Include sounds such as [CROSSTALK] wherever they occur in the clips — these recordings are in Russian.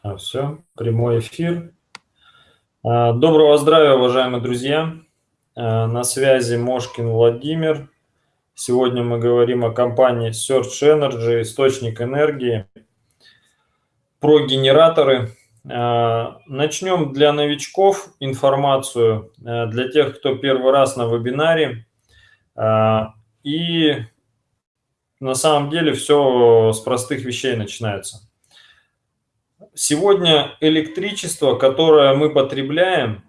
А, все, прямой эфир. А, доброго здравия, уважаемые друзья. А, на связи Мошкин Владимир. Сегодня мы говорим о компании Search Energy, источник энергии, про генераторы. Начнем для новичков информацию, для тех, кто первый раз на вебинаре. И на самом деле все с простых вещей начинается. Сегодня электричество, которое мы потребляем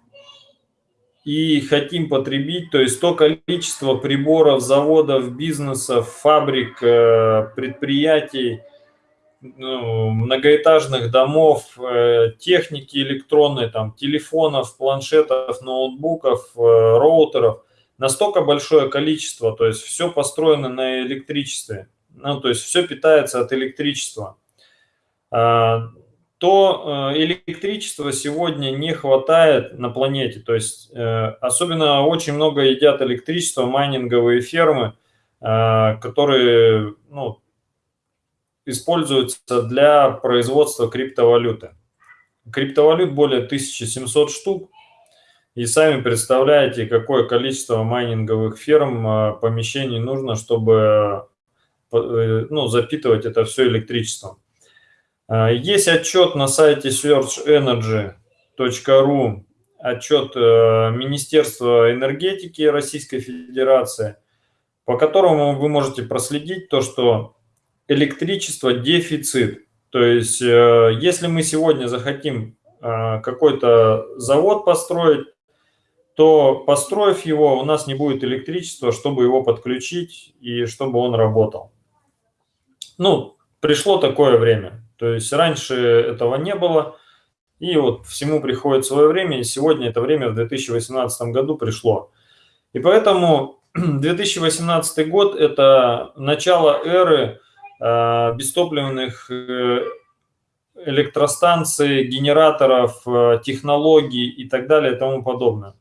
и хотим потребить, то есть то количество приборов, заводов, бизнесов, фабрик, э, предприятий, ну, многоэтажных домов, э, техники электронной, там, телефонов, планшетов, ноутбуков, э, роутеров, настолько большое количество, то есть все построено на электричестве, ну, то есть все питается от электричества. То э, электричества сегодня не хватает на планете. То есть э, особенно очень много едят электричество майнинговые фермы, э, которые ну, используются для производства криптовалюты. Криптовалют более 1700 штук. И сами представляете, какое количество майнинговых ферм, помещений нужно, чтобы ну, запитывать это все электричеством. А, есть отчет на сайте searchenergy.ru, отчет э, Министерства энергетики Российской Федерации, по которому вы можете проследить то, что электричество дефицит. То есть, э, если мы сегодня захотим э, какой-то завод построить, то построив его, у нас не будет электричества, чтобы его подключить и чтобы он работал. Ну, пришло такое время. То есть раньше этого не было, и вот всему приходит свое время, и сегодня это время в 2018 году пришло. И поэтому [CLEARS THROAT] 2018 год – это начало эры э, бестопливных э, электростанций, генераторов, э, технологий и так далее и тому подобное.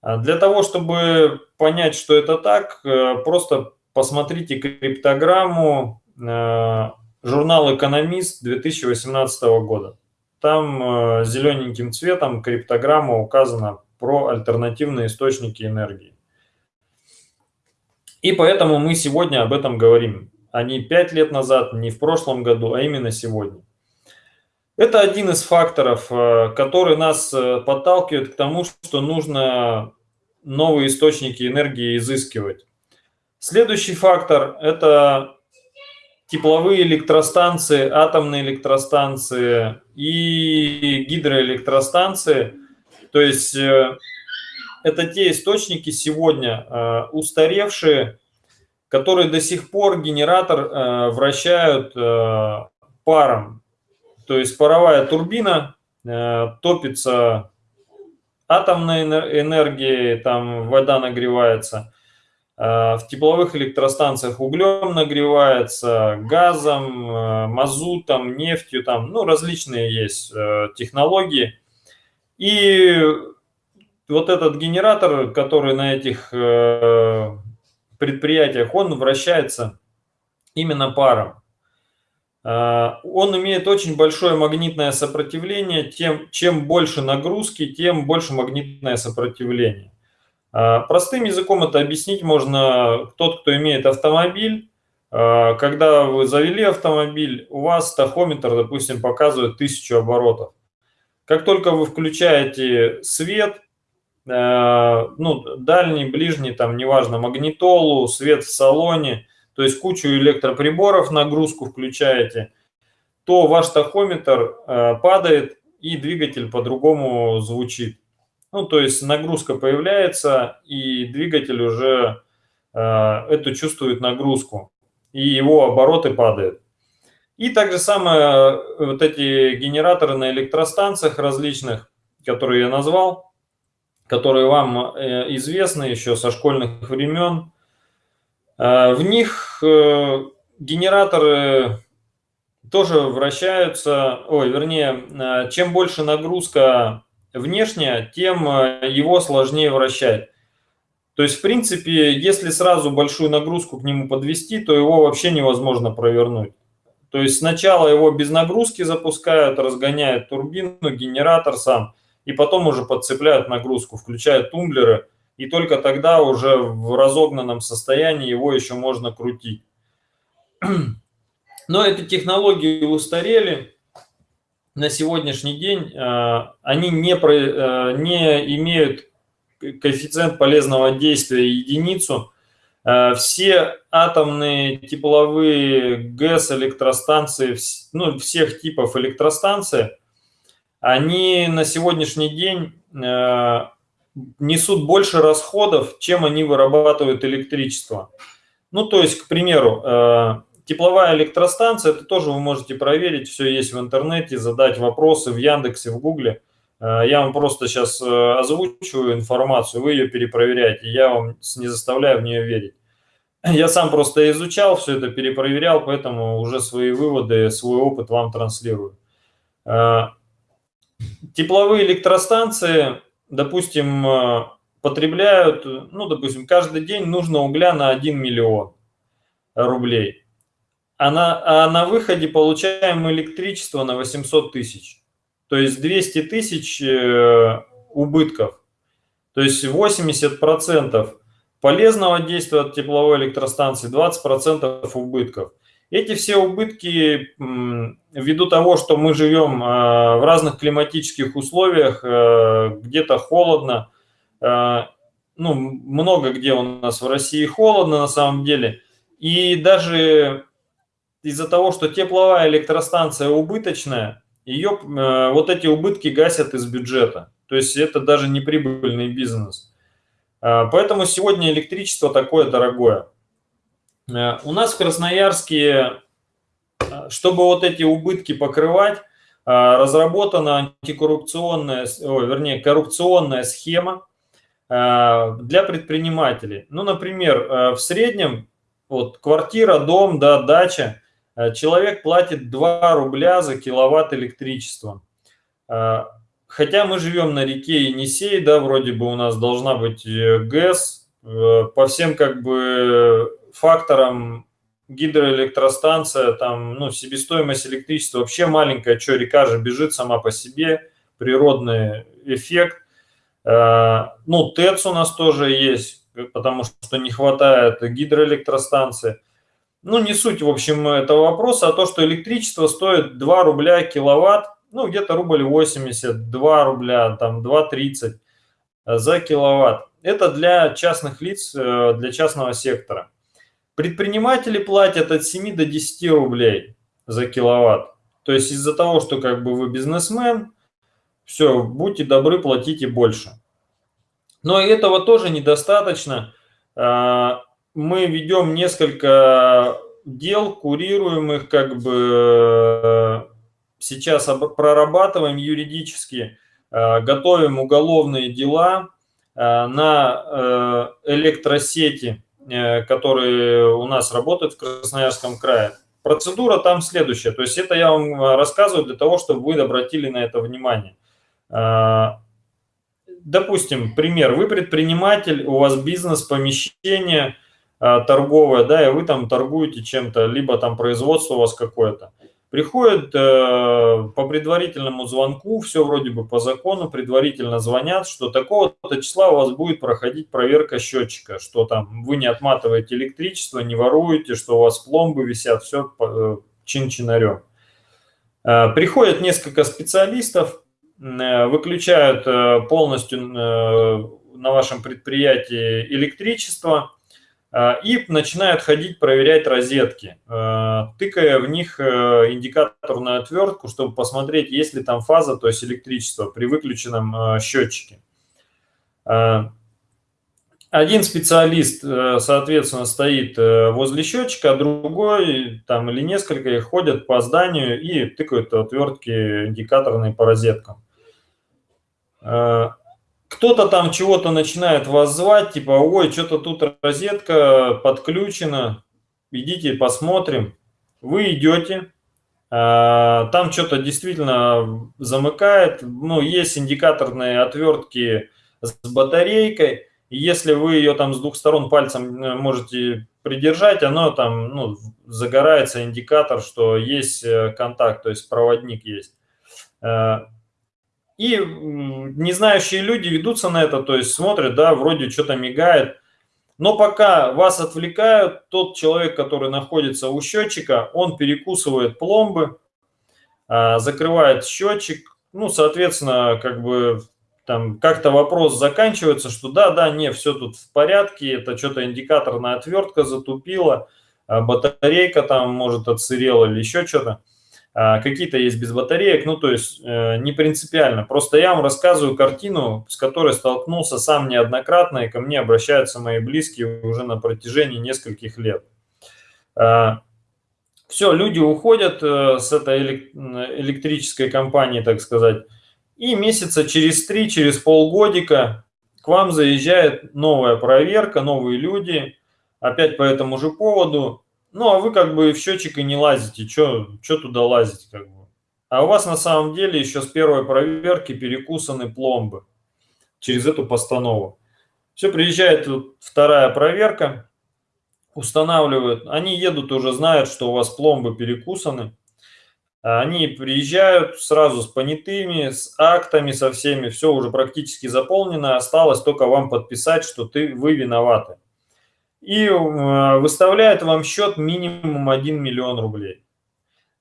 А для того, чтобы понять, что это так, э, просто посмотрите криптограмму, э, журнал «Экономист» 2018 года. Там э, зелененьким цветом криптограмма указана про альтернативные источники энергии. И поэтому мы сегодня об этом говорим, а не пять лет назад, не в прошлом году, а именно сегодня. Это один из факторов, э, который нас э, подталкивает к тому, что нужно новые источники энергии изыскивать. Следующий фактор – это тепловые электростанции, атомные электростанции и гидроэлектростанции. То есть э, это те источники сегодня э, устаревшие, которые до сих пор генератор э, вращают паром. То есть паровая турбина топится атомной энергией, там вода нагревается – в тепловых электростанциях углем нагревается, газом, э, мазутом, нефтью, там, ну, различные есть э, технологии. И вот этот генератор, который на этих предприятиях, он вращается именно паром. Он имеет очень большое магнитное сопротивление, тем, чем больше нагрузки, тем больше магнитное сопротивление. А, простым языком это объяснить можно тот, кто имеет автомобиль. А, когда вы завели автомобиль, у вас тахометр, допустим, показывает 1000 оборотов. Как только вы включаете свет, а, ну, дальний, ближний, там, неважно, магнитолу, свет в салоне, то есть кучу электроприборов, нагрузку включаете, то ваш тахометр падает и двигатель по-другому звучит. Ну, то есть нагрузка появляется, и двигатель уже э, эту чувствует нагрузку, и его обороты падают. И также самое э, вот эти генераторы на электростанциях различных, которые я назвал, которые вам э, известны еще со школьных времен, э, в них генераторы тоже вращаются, ой, вернее, чем больше нагрузка внешне, тем э, его сложнее вращать. То есть, в принципе, если сразу большую нагрузку к нему подвести, то его вообще невозможно провернуть. То есть сначала его без нагрузки запускают, разгоняют турбину, генератор сам, и потом уже подцепляют нагрузку, включают тумблеры, и только тогда уже в разогнанном состоянии его еще можно крутить. [CLEARS THROAT] Но эти технологии устарели. На сегодняшний день э, они не, э, не имеют коэффициент полезного действия единицу. Э, все атомные тепловые ГЭС электростанции, ну, всех типов электростанции, они на сегодняшний день несут больше расходов, чем они вырабатывают электричество. Ну, то есть, к примеру, Тепловая электростанция, это тоже вы можете проверить, все есть в интернете, задать вопросы в Яндексе, в Гугле. Э, я вам просто сейчас э, озвучиваю информацию, вы ее перепроверяете, я вам не заставляю в нее верить. [CLEARS THROAT] Я сам просто изучал все это, перепроверял, поэтому уже свои выводы, свой опыт вам транслирую. Э, тепловые электростанции, допустим, потребляют, ну, допустим, каждый день нужно угля на 1 миллион рублей а на, а на выходе получаем электричество на 800 тысяч. То есть 200 тысяч э, убытков. То есть 80% полезного действия от тепловой электростанции, 20% убытков. Эти все убытки ввиду того, что мы живем э, в разных климатических условиях, э, где-то холодно, ну, много где у нас в России холодно на самом деле, и даже из-за того, что тепловая электростанция убыточная, ее э, вот эти убытки гасят из бюджета. То есть это даже не прибыльный бизнес. Э, поэтому сегодня электричество такое дорогое. Э, у нас в Красноярске, э, чтобы вот эти убытки покрывать, э, разработана антикоррупционная, о, вернее, коррупционная схема э, для предпринимателей. Ну, например, в среднем вот квартира, дом, да, дача человек платит 2 рубля за киловатт электричества. Э, хотя мы живем на реке Енисей, да, вроде бы у нас должна быть э, ГЭС, по всем как бы факторам гидроэлектростанция, там, ну, себестоимость электричества вообще маленькая, что река же бежит сама по себе, природный эффект. Ну, ТЭЦ у нас тоже есть, потому что не хватает гидроэлектростанции. Ну, не суть, в общем, этого вопроса, а то, что электричество стоит 2 рубля киловатт, ну, где-то рубль 80, 2 рубля, там, 2,30 за киловатт. Это для частных лиц, э, для частного сектора. Предприниматели платят от 7 до 10 рублей за киловатт. То есть из-за того, что как бы вы бизнесмен, все, будьте добры, платите больше. Но этого тоже недостаточно. Мы ведем несколько дел, курируемых, как бы сейчас прорабатываем юридически, э, готовим уголовные дела э, на э, электросети, которые у нас работают в Красноярском крае. Процедура там следующая, то есть это я вам рассказываю для того, чтобы вы обратили на это внимание. Допустим, пример, вы предприниматель, у вас бизнес, помещение – торговая, да, и вы там торгуете чем-то, либо там производство у вас какое-то. Приходит э, по предварительному звонку, все вроде бы по закону, предварительно звонят, что такого-то числа у вас будет проходить проверка счетчика, что там вы не отматываете электричество, не воруете, что у вас пломбы висят, все э, чин-чинарем. Э, приходят несколько специалистов, э, выключают э, полностью э, на вашем предприятии электричество, а, и начинают ходить проверять розетки, а, тыкая в них э, индикаторную отвертку, чтобы посмотреть, есть ли там фаза, то есть электричество при выключенном а, счетчике. Один специалист, э, соответственно, стоит э, возле счетчика, а другой там или несколько их ходят по зданию и тыкают отвертки индикаторные по розеткам кто-то там чего-то начинает вас звать, типа, ой, что-то тут розетка подключена, идите посмотрим. Вы идете, а, там что-то действительно замыкает, ну, есть индикаторные отвертки с батарейкой, если вы ее там с двух сторон пальцем э, можете придержать, оно там ну, загорается индикатор, что есть э, контакт, то есть проводник есть. И не знающие люди ведутся на это, то есть смотрят, да, вроде что-то мигает, но пока вас отвлекают, тот человек, который находится у счетчика, он перекусывает пломбы, а, закрывает счетчик, ну, соответственно, как бы там как-то вопрос заканчивается, что да, да, не, все тут в порядке, это что-то индикаторная отвертка затупила, а батарейка там, может, отсырела или еще что-то. А, какие-то есть без батареек, ну, то есть э, не принципиально. Просто я вам рассказываю картину, с которой столкнулся сам неоднократно, и ко мне обращаются мои близкие уже на протяжении нескольких лет. А, Все, люди уходят э, с этой электрической компании, так сказать, и месяца через три, через полгодика к вам заезжает новая проверка, новые люди, опять по этому же поводу, ну, а вы как бы в счетчик и не лазите. Что туда лазить как бы? А у вас на самом деле еще с первой проверки перекусаны пломбы через эту постанову. Все, приезжает вторая проверка, устанавливают. Они едут, уже знают, что у вас пломбы перекусаны. Они приезжают сразу с понятыми, с актами, со всеми. Все уже практически заполнено. Осталось только вам подписать, что ты, вы виноваты и э, выставляет вам счет минимум 1 миллион рублей.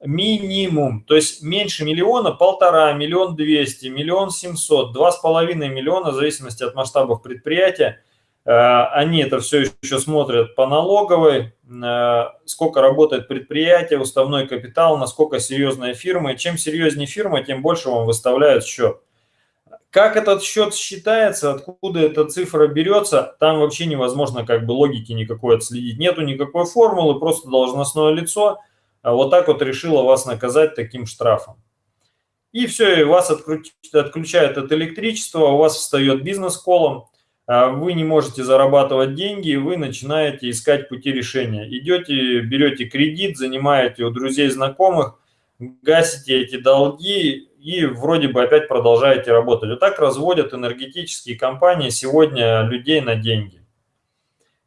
Минимум, то есть меньше миллиона, полтора, миллион двести, миллион семьсот, два с половиной миллиона, в зависимости от масштабов предприятия. Э, они это все еще смотрят по налоговой, э, сколько работает предприятие, уставной капитал, насколько серьезная фирма. И чем серьезнее фирма, тем больше вам выставляют счет. Как этот счет считается, откуда эта цифра берется, там вообще невозможно как бы логики никакой отследить. Нету никакой формулы, просто должностное лицо а вот так вот решило вас наказать таким штрафом. И все, и вас отключают от электричества, у вас встает бизнес-колом, а вы не можете зарабатывать деньги, вы начинаете искать пути решения. Идете, берете кредит, занимаете у друзей, знакомых, гасите эти долги и вроде бы опять продолжаете работать. Вот так разводят энергетические компании сегодня людей на деньги.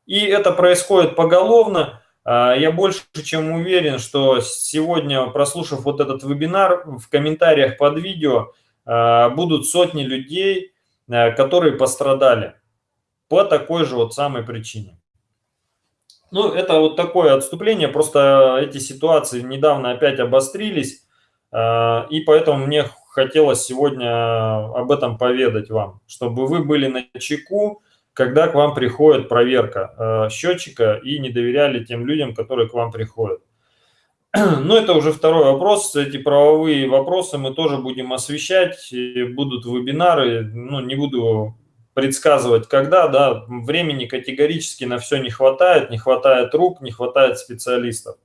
И это происходит поголовно. А, я больше чем уверен, что сегодня, прослушав вот этот вебинар, в комментариях под видео а, будут сотни людей, а, которые пострадали по такой же вот самой причине. Ну, это вот такое отступление, просто эти ситуации недавно опять обострились, и поэтому мне хотелось сегодня об этом поведать вам, чтобы вы были на чеку, когда к вам приходит проверка а, счетчика и не доверяли тем людям, которые к вам приходят. [CLEARS THROAT] Но это уже второй вопрос. Эти правовые вопросы мы тоже будем освещать. Будут вебинары. Ну, не буду предсказывать, когда. Да, времени категорически на все не хватает. Не хватает рук, не хватает специалистов.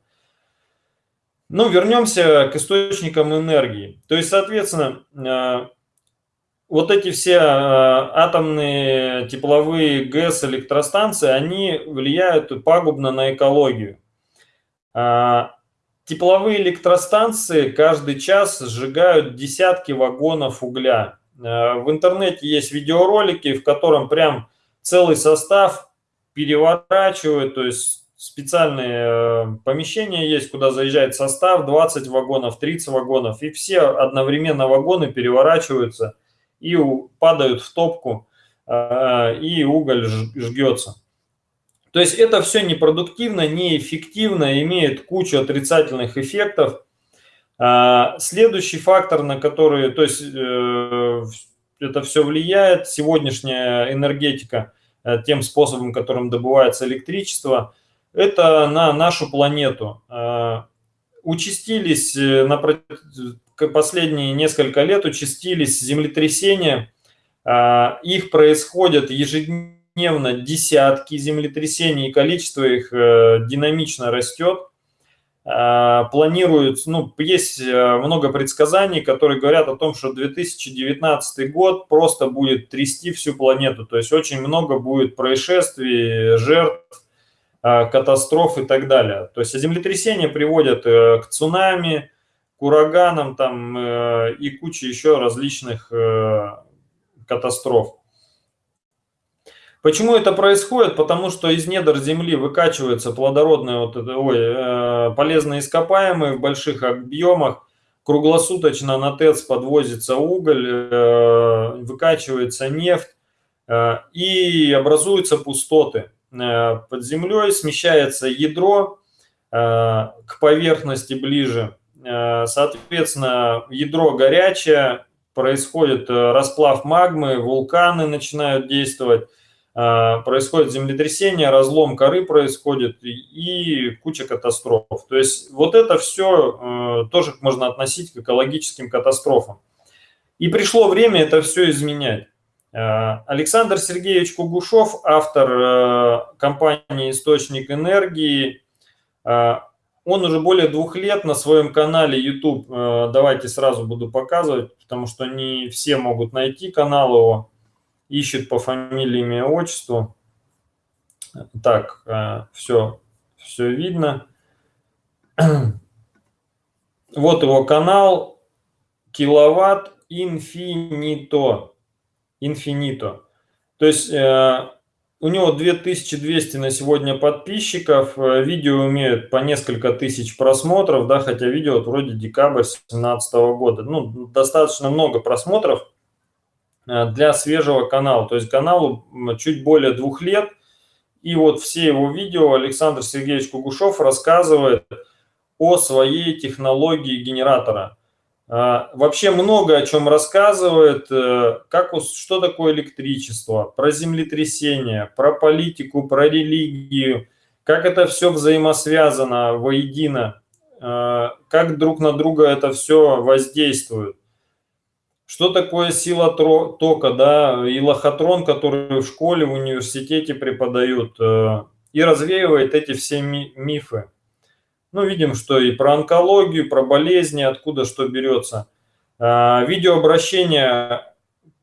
Ну, вернемся к источникам энергии. То есть, соответственно, э, вот эти все э, атомные тепловые ГЭС электростанции, они влияют пагубно на экологию. А, тепловые электростанции каждый час сжигают десятки вагонов угля. Э, в интернете есть видеоролики, в котором прям целый состав переворачивают, то есть специальные э, помещения есть, куда заезжает состав, 20 вагонов, 30 вагонов, и все одновременно вагоны переворачиваются и падают в топку, э, и уголь жгется. То есть это все непродуктивно, неэффективно, имеет кучу отрицательных эффектов. А, следующий фактор, на который, то есть э, это все влияет, сегодняшняя энергетика, тем способом, которым добывается электричество – это на нашу планету. А, участились э, на последние несколько лет, участились землетрясения. А, их происходят ежедневно десятки землетрясений, и количество их э, динамично растет. А, планируют, ну, есть э, много предсказаний, которые говорят о том, что 2019 год просто будет трясти всю планету. То есть очень много будет происшествий, жертв, катастроф и так далее. То есть землетрясения приводят э, к цунами, к ураганам там, э, и куче еще различных катастроф. Почему это происходит? Потому что из недр земли выкачиваются плодородные, вот это, ой, э, полезные ископаемые в больших объемах, круглосуточно на ТЭЦ подвозится уголь, э, выкачивается нефть, э, и образуются пустоты. Э, под землей смещается ядро э, к поверхности ближе, э, соответственно, ядро горячее, происходит расплав магмы, вулканы начинают действовать, происходит землетрясение, разлом коры происходит и куча катастроф. То есть вот это все тоже можно относить к экологическим катастрофам. И пришло время это все изменять. Александр Сергеевич Кугушев, автор компании «Источник энергии», он уже более двух лет на своем канале YouTube, э, давайте сразу буду показывать, потому что не все могут найти канал его, ищет по фамилии, имя, отчеству. Так, все, э, все видно. [CLEARS THROAT] Вот его канал, киловатт инфинито. Инфинито. То есть э, у него 2200 на сегодня подписчиков, э, видео имеют по несколько тысяч просмотров, да, хотя видео вот вроде декабрь 2017 года. Ну, достаточно много просмотров э, для свежего канала. То есть каналу чуть более двух лет. И вот все его видео Александр Сергеевич Кугушев рассказывает о своей технологии генератора – вообще много о чем рассказывает, э, как, что такое электричество, про землетрясение, про политику, про религию, как это все взаимосвязано воедино, э, как друг на друга это все воздействует. Что такое сила тока, да, и лохотрон, который в школе, в университете преподают, э, и развеивает эти все мифы. Ну, видим, что и про онкологию, про болезни, откуда что берется. А, видеообращения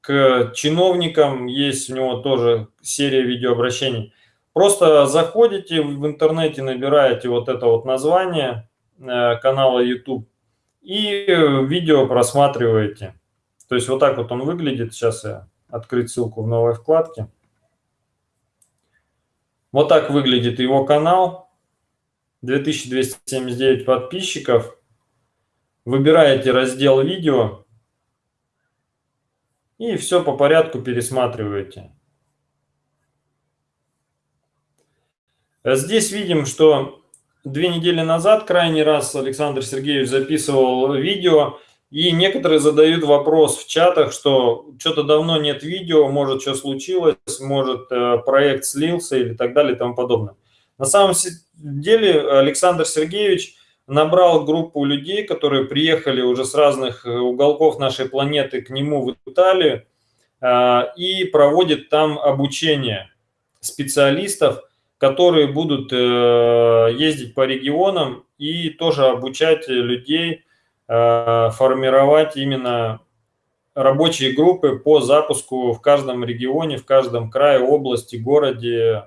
к чиновникам, есть у него тоже серия видеообращений. Просто заходите в интернете, набираете вот это вот название э, канала YouTube и видео просматриваете. То есть вот так вот он выглядит. Сейчас я открыть ссылку в новой вкладке. Вот так выглядит его канал. 2279 подписчиков. Выбираете раздел видео и все по порядку пересматриваете. Здесь видим, что две недели назад, крайний раз Александр Сергеевич записывал видео, и некоторые задают вопрос в чатах, что что-то давно нет видео, может, что случилось, может, э, проект слился или так далее и тому подобное. На самом деле Александр Сергеевич набрал группу людей, которые приехали уже с разных э, уголков нашей планеты к нему в Италию а, и проводит там обучение специалистов, которые будут э, ездить по регионам и тоже обучать людей э, формировать именно рабочие группы по запуску в каждом регионе, в каждом крае, области, городе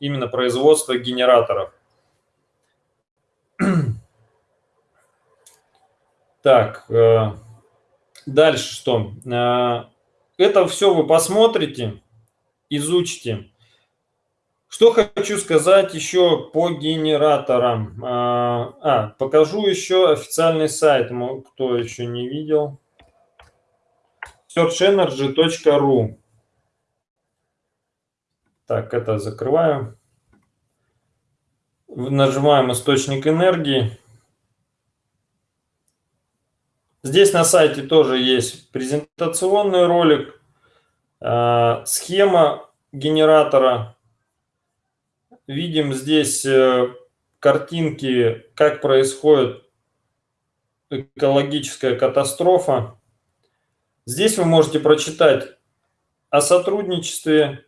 именно производства генераторов. [CLEARS THROAT] Так, э, дальше что? Э, это все вы посмотрите, изучите. Что хочу сказать еще по генераторам. Э, а, покажу еще официальный сайт, кто еще не видел. searchenergy.ru так, это закрываю. Нажимаем источник энергии. Здесь на сайте тоже есть презентационный ролик, э, схема генератора. Видим здесь э, картинки, как происходит экологическая катастрофа. Здесь вы можете прочитать о сотрудничестве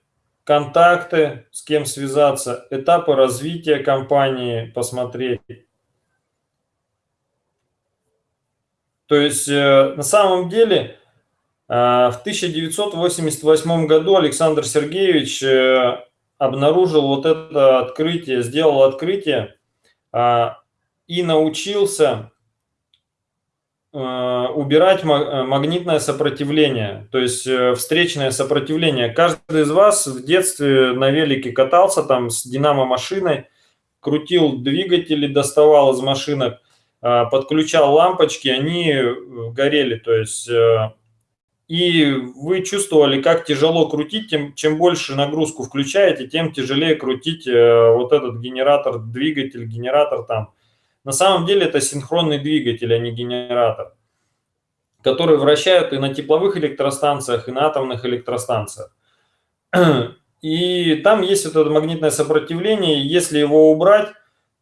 контакты, с кем связаться, этапы развития компании посмотреть. То есть э, на самом деле э, в 1988 году Александр Сергеевич э, обнаружил вот это открытие, сделал открытие и научился убирать магнитное сопротивление, то есть встречное сопротивление. Каждый из вас в детстве на велике катался там с динамо-машиной, крутил двигатели, доставал из машинок, подключал лампочки, они горели, то есть и вы чувствовали, как тяжело крутить, тем, чем больше нагрузку включаете, тем тяжелее крутить э, вот этот генератор, двигатель, генератор там. На самом деле это синхронный двигатель, а не генератор, который вращают и на тепловых электростанциях, и на атомных электростанциях. [CLEARS THROAT] И там есть вот это магнитное сопротивление, если его убрать,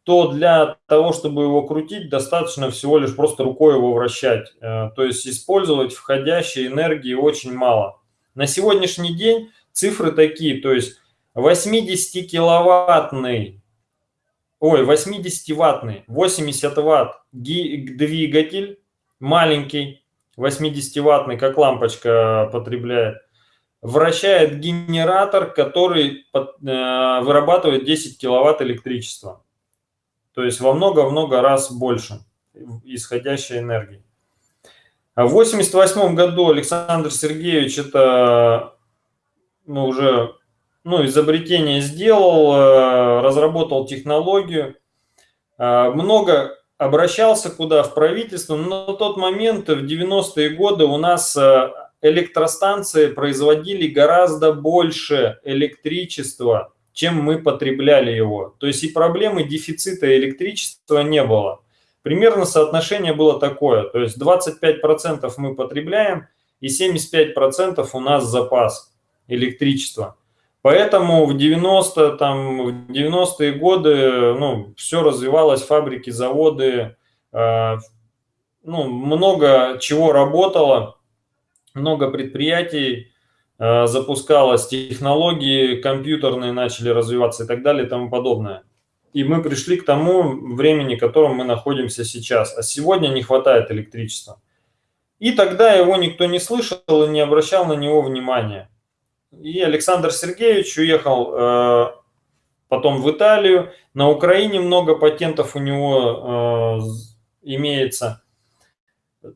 то для того, чтобы его крутить, достаточно всего лишь просто рукой его вращать. Э, то есть использовать входящей энергии очень мало. На сегодняшний день цифры такие, то есть 80 киловаттный, ой, 80 ваттный, 80 ватт двигатель маленький, 80 ваттный, как лампочка потребляет, вращает генератор, который э, вырабатывает 10 киловатт электричества. То есть во много-много раз больше исходящей энергии. А в 1988 году Александр Сергеевич это ну, уже ну, изобретение сделал, э, разработал технологию. Э, много обращался куда в правительство, но на тот момент, в 90-е годы, у нас э, электростанции производили гораздо больше электричества, чем мы потребляли его. То есть и проблемы дефицита электричества не было. Примерно соотношение было такое, то есть 25% мы потребляем и 75% у нас запас электричества. Поэтому в 90 там в 90-е годы ну, все развивалось, фабрики, заводы, э, ну, много чего работало, много предприятий Э, запускалась, технологии компьютерные начали развиваться и так далее и тому подобное. И мы пришли к тому времени, в котором мы находимся сейчас. А сегодня не хватает электричества. И тогда его никто не слышал и не обращал на него внимания. И Александр Сергеевич уехал э, потом в Италию. На Украине много патентов у него э, имеется.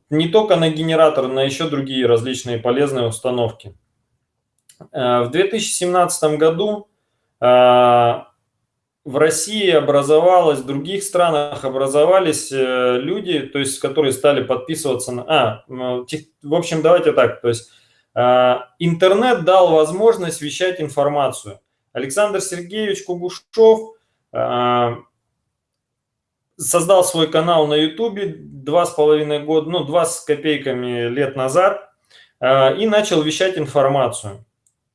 Не только на генератор, на еще другие различные полезные установки. Э, в 2017 году э, в России образовалось, в других странах образовались э, люди, то есть, которые стали подписываться на... А, в общем, давайте так, то есть интернет дал возможность вещать информацию. Александр Сергеевич Кугушев создал свой канал на Ютубе два с половиной года, ну, два с копейками лет назад и начал вещать информацию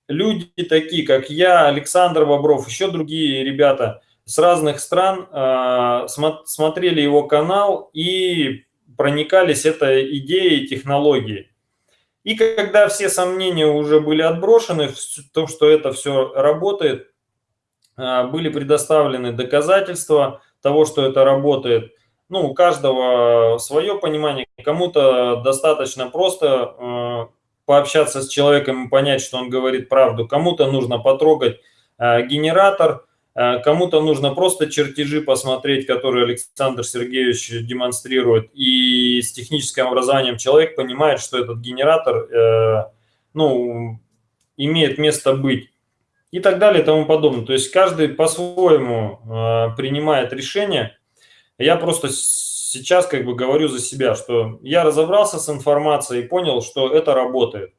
люди такие, как я, Александр Бобров, еще другие ребята с разных стран э, смотрели его канал и проникались этой идеей, технологией. И когда все сомнения уже были отброшены в том, что это все работает, э, были предоставлены доказательства того, что это работает. Ну, у каждого свое понимание. Кому-то достаточно просто э, пообщаться с человеком и понять, что он говорит правду. Кому-то нужно потрогать э, генератор, кому-то нужно просто чертежи посмотреть, которые Александр Сергеевич демонстрирует. И с техническим образованием человек понимает, что этот генератор э, ну, имеет место быть. И так далее и тому подобное. То есть каждый по-своему принимает решение. Я просто сейчас как бы говорю за себя, что я разобрался с информацией понял, что это работает.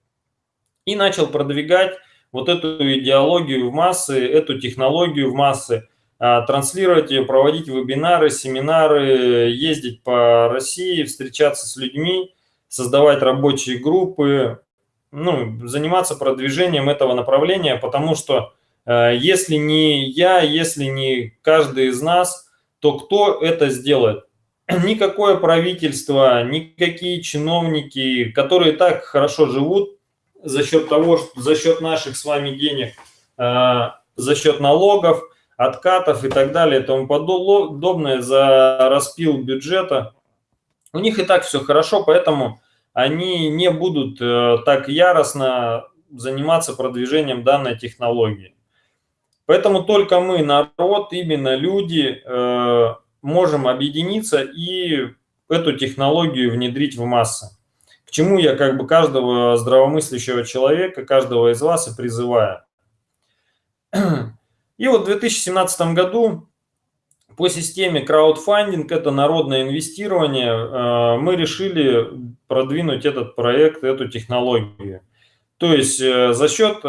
И начал продвигать вот эту идеологию в массы, эту технологию в массы, а, транслировать ее, проводить вебинары, семинары, ездить по России, встречаться с людьми, создавать рабочие группы, ну, заниматься продвижением этого направления, потому что э, если не я, если не каждый из нас, то кто это сделает? [CLEARS THROAT] никакое правительство, никакие чиновники, которые так хорошо живут за счет того, что за счет наших с вами денег, э, за счет налогов, откатов и так далее и тому подобное, за распил бюджета, у них и так все хорошо, поэтому они не будут э, так яростно заниматься продвижением данной технологии. Поэтому только мы, народ, именно люди, э, можем объединиться и эту технологию внедрить в массы. К чему я как бы каждого здравомыслящего человека, каждого из вас и призываю. И вот в 2017 году по системе краудфандинг, это народное инвестирование, э, мы решили продвинуть этот проект, эту технологию. То есть э, за счет э,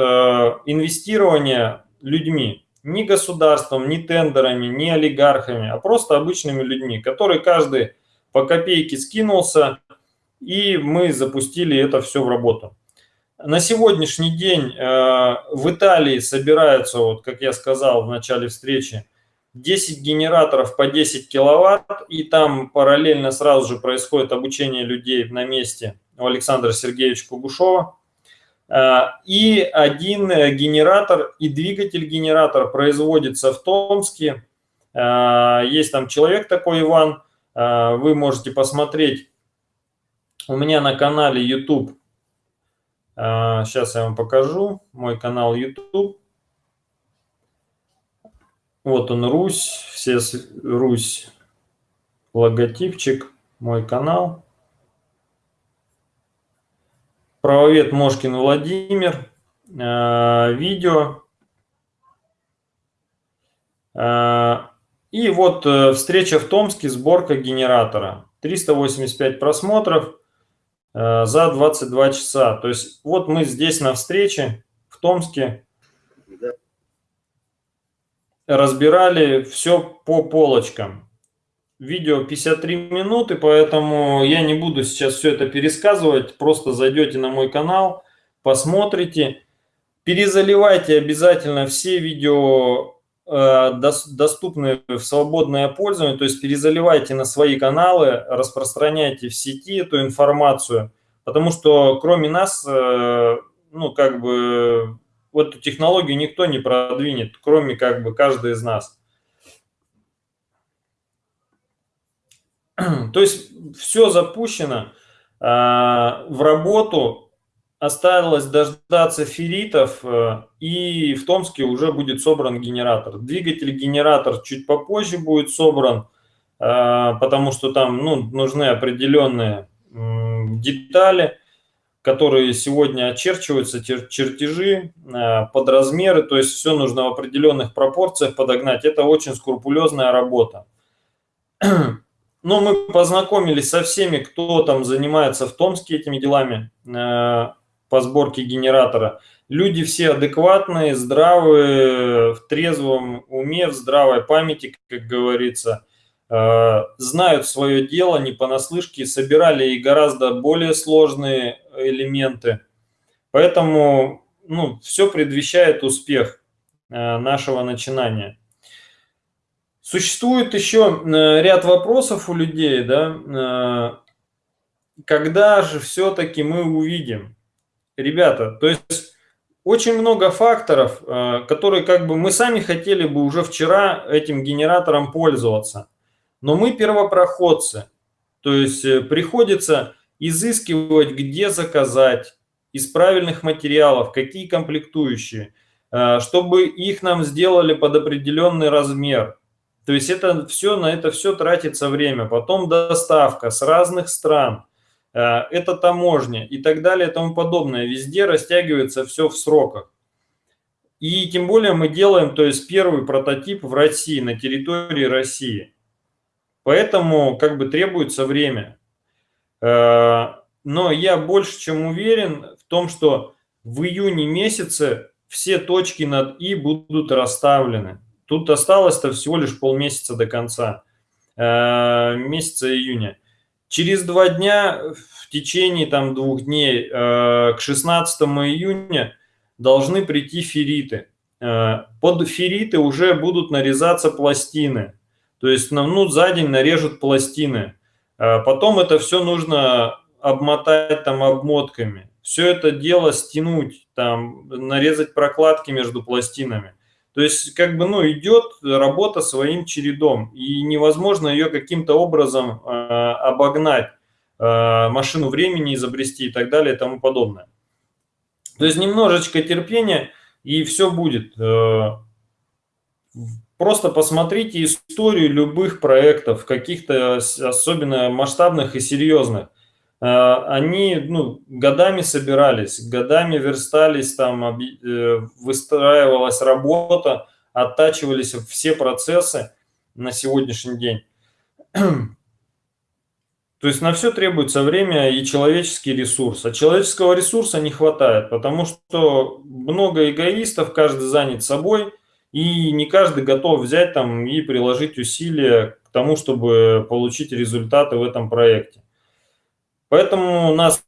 инвестирования людьми, не государством, не тендерами, не олигархами, а просто обычными людьми, которые каждый по копейке скинулся, и мы запустили это все в работу. На сегодняшний день в Италии собираются, вот как я сказал в начале встречи, 10 генераторов по 10 киловатт, и там параллельно сразу же происходит обучение людей на месте у Александра Сергеевича Кугушова. А, и один генератор и двигатель-генератор производится в Томске. Есть там человек такой, Иван, вы можете посмотреть у меня на канале YouTube. Сейчас я вам покажу мой канал YouTube. Вот он, Русь, все Русь, логотипчик, мой канал. Правовед Мошкин Владимир, э, видео. Э, и вот э, встреча в Томске, сборка генератора. 385 просмотров за 22 часа. То есть вот мы здесь на встрече в Томске разбирали все по полочкам. Видео 53 минуты, поэтому я не буду сейчас все это пересказывать. Просто зайдете на мой канал, посмотрите. Перезаливайте обязательно все видео, э, доступные в свободное пользование. То есть перезаливайте на свои каналы, распространяйте в сети эту информацию. Потому что кроме нас, э, ну как бы вот эту технологию никто не продвинет, кроме как бы каждый из нас. [CLEARS THROAT] То есть все запущено а, в работу, осталось дождаться ферритов, э, и в Томске уже будет собран генератор. Двигатель-генератор чуть попозже будет собран, а, потому что там ну, нужны определенные детали которые сегодня очерчиваются, чертежи э, под размеры, то есть все нужно в определенных пропорциях подогнать. Это очень скрупулезная работа. [CLEARS THROAT] Но мы познакомились со всеми, кто там занимается в Томске этими делами э, по сборке генератора. Люди все адекватные, здравые, в трезвом уме, в здравой памяти, как говорится. Э, знают свое дело, не понаслышке, собирали и гораздо более сложные элементы. Поэтому ну, все предвещает успех э, нашего начинания. Существует еще э, ряд вопросов у людей, да, когда же все-таки мы увидим? Ребята, то есть очень много факторов, которые как бы мы сами хотели бы уже вчера этим генератором пользоваться. Но мы первопроходцы, то есть э, приходится изыскивать, где заказать, из правильных материалов, какие комплектующие, э, чтобы их нам сделали под определенный размер. То есть это все, на это все тратится время. Потом доставка с разных стран, э, это таможня и так далее и тому подобное. Везде растягивается все в сроках. И тем более мы делаем, то есть первый прототип в России, на территории России. Поэтому как бы требуется время. Э, но я больше чем уверен в том, что в июне месяце все точки над «и» будут расставлены. Тут осталось-то всего лишь полмесяца до конца, э, месяца июня. Через два дня, в течение там двух дней, э, к 16 июня должны прийти ферриты. Под ферриты уже будут нарезаться пластины. То есть ну, за день нарежут пластины. А потом это все нужно обмотать там обмотками. Все это дело стянуть, там, нарезать прокладки между пластинами. То есть, как бы, ну, идет работа своим чередом, и невозможно ее каким-то образом э, обогнать, э, машину времени изобрести и так далее и тому подобное. То есть, немножечко терпения, и все будет. Э, просто посмотрите историю любых проектов, каких-то особенно масштабных и серьезных. А, они ну, годами собирались, годами верстались, там э, выстраивалась работа, оттачивались все процессы на сегодняшний день. [CLEARS THROAT] То есть на все требуется время и человеческий ресурс. А человеческого ресурса не хватает, потому что много эгоистов, каждый занят собой, и не каждый готов взять там и приложить усилия к тому, чтобы получить результаты в этом проекте. Поэтому у нас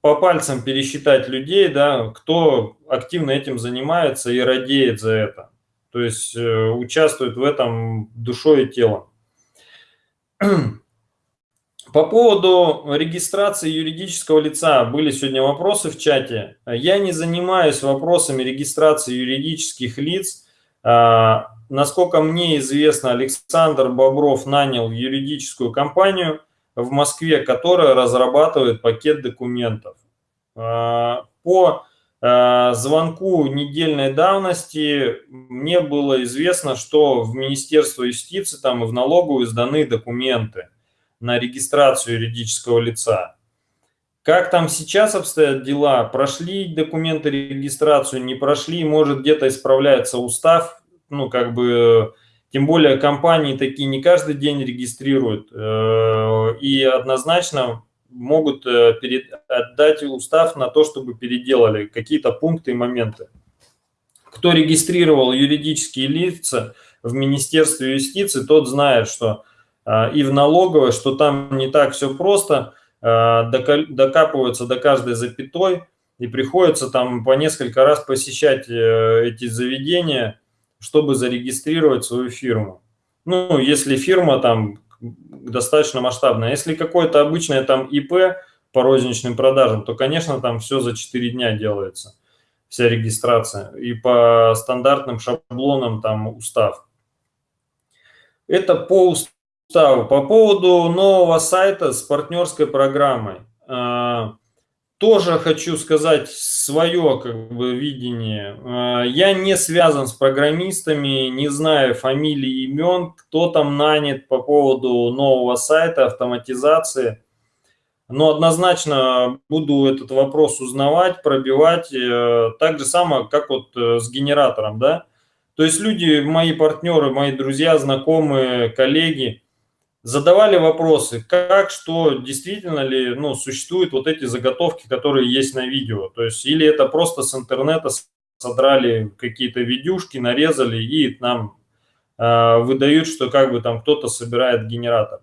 по пальцам пересчитать людей, да, кто активно этим занимается и радеет за это. То есть э, участвует в этом душой и телом. [CLEARS THROAT] По поводу регистрации юридического лица были сегодня вопросы в чате. Я не занимаюсь вопросами регистрации юридических лиц. А, насколько мне известно, Александр Бобров нанял юридическую компанию в Москве, которая разрабатывает пакет документов. А, по а, звонку недельной давности мне было известно, что в Министерство юстиции там и в налоговую сданы документы на регистрацию юридического лица. Как там сейчас обстоят дела? Прошли документы регистрацию, не прошли, может где-то исправляется устав, ну как бы, тем более компании такие не каждый день регистрируют э, и однозначно могут э, перед, отдать устав на то, чтобы переделали какие-то пункты и моменты. Кто регистрировал юридические лица в Министерстве юстиции, тот знает, что а, и в налоговой, что там не так все просто, докапываются до каждой запятой, и приходится там по несколько раз посещать э, эти заведения, чтобы зарегистрировать свою фирму. Ну, если фирма там достаточно масштабная. Если какое-то обычное там ИП по розничным продажам, то, конечно, там все за 4 дня делается, вся регистрация. И по стандартным шаблонам там устав. Это по уставу Ставу. По поводу нового сайта с партнерской программой. Тоже хочу сказать свое как бы, видение. А, я не связан с программистами, не знаю фамилий, имен, кто там нанят по поводу нового сайта, автоматизации. Но однозначно буду этот вопрос узнавать, пробивать. Э, так же самое, как вот э, с генератором. Да? То есть люди, мои партнеры, мои друзья, знакомые, коллеги – задавали вопросы, как, что, действительно ли ну, существуют вот эти заготовки, которые есть на видео. То есть или это просто с интернета содрали какие-то видюшки, нарезали и нам э, выдают, что как бы там кто-то собирает генератор.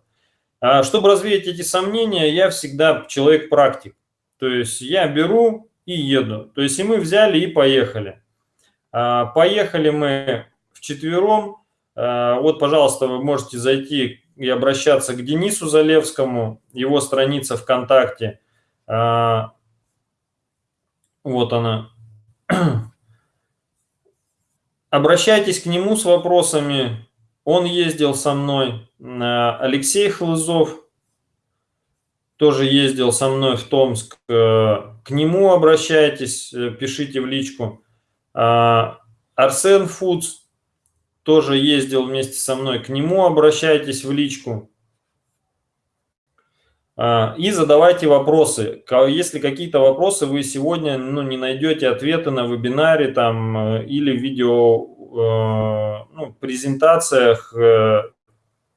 А чтобы развеять эти сомнения, я всегда человек-практик. То есть я беру и еду. То есть и мы взяли и поехали. А, поехали мы вчетвером. А, вот, пожалуйста, вы можете зайти и обращаться к Денису Залевскому, его страница ВКонтакте. А, вот она. [CLEARS THROAT] Обращайтесь к нему с вопросами. Он ездил со мной. А, Алексей Хлызов тоже ездил со мной в Томск. Э, к нему обращайтесь, э, пишите в личку. А, Арсен Фудс тоже ездил вместе со мной, к нему обращайтесь в личку а, и задавайте вопросы. Если какие-то вопросы вы сегодня ну, не найдете ответы на вебинаре там, э, или видео э, ну, презентациях, э,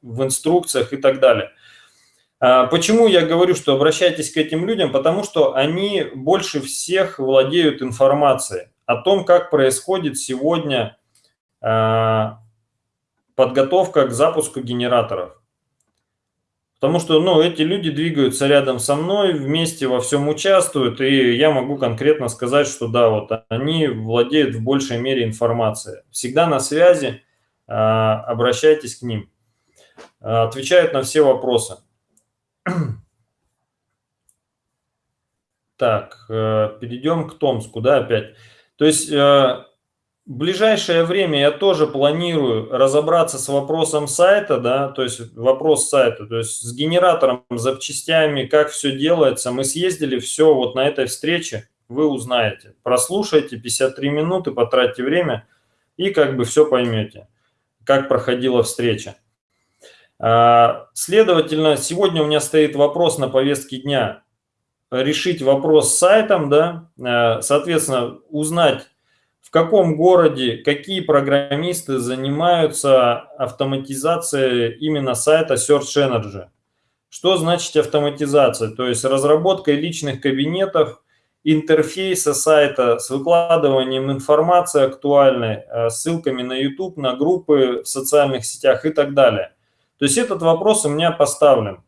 в инструкциях и так далее. А, почему я говорю, что обращайтесь к этим людям? Потому что они больше всех владеют информацией о том, как происходит сегодня подготовка к запуску генераторов. Потому что ну, эти люди двигаются рядом со мной, вместе во всем участвуют, и я могу конкретно сказать, что да, вот они владеют в большей мере информацией. Всегда на связи, а, обращайтесь к ним. А, отвечают на все вопросы. Так, э, перейдем к Томску, да, опять. То есть э, в ближайшее время я тоже планирую разобраться с вопросом сайта, да, то есть вопрос сайта, то есть с генератором, запчастями, как все делается. Мы съездили, все вот на этой встрече вы узнаете. Прослушайте 53 минуты, потратьте время и как бы все поймете. как проходила встреча. А, следовательно, сегодня у меня стоит вопрос на повестке дня. Решить вопрос с сайтом, да, а, соответственно, узнать, в каком городе какие программисты занимаются автоматизацией именно сайта Search Energy. Что значит автоматизация? То есть разработкой личных кабинетов, интерфейса сайта с выкладыванием информации актуальной, э, ссылками на YouTube, на группы в социальных сетях и так далее. То есть этот вопрос у меня поставлен.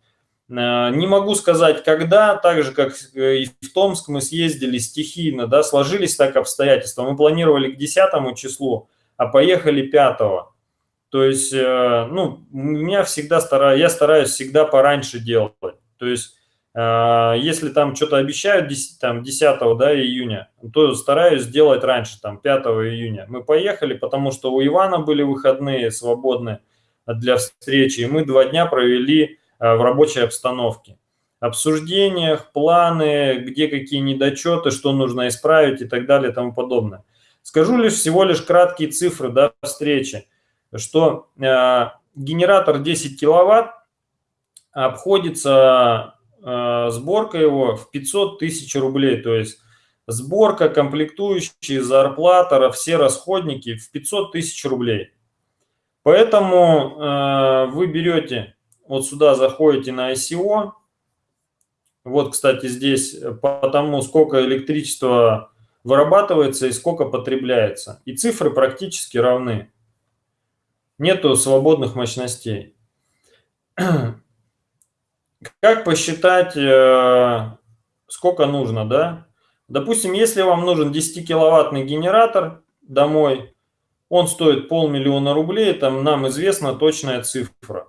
Э, не могу сказать, когда, так же, как и в Томск мы съездили стихийно, да, сложились так обстоятельства. Мы планировали к 10 числу, а поехали 5. То есть, э, ну, меня всегда стараюсь, я стараюсь всегда пораньше делать. То есть если там что-то обещают 10, там, 10 да, июня, то стараюсь сделать раньше, там 5 июня. Мы поехали, потому что у Ивана были выходные свободные для встречи, и мы два дня провели в рабочей обстановке. Обсуждениях, планы, где какие недочеты, что нужно исправить и так далее и тому подобное. Скажу лишь всего лишь краткие цифры до встречи, что э, генератор 10 киловатт обходится Э, сборка его в 500 тысяч рублей. То есть сборка, комплектующие, зарплата, все расходники в 500 тысяч рублей. Поэтому э, вы берете, вот сюда заходите на ICO. Вот, кстати, здесь по тому, сколько электричества вырабатывается и сколько потребляется. И цифры практически равны. Нету свободных мощностей. [CLEARS THROAT] Как посчитать, э, сколько нужно, да? Допустим, если вам нужен 10-киловаттный генератор домой, он стоит полмиллиона рублей, там нам известна точная цифра.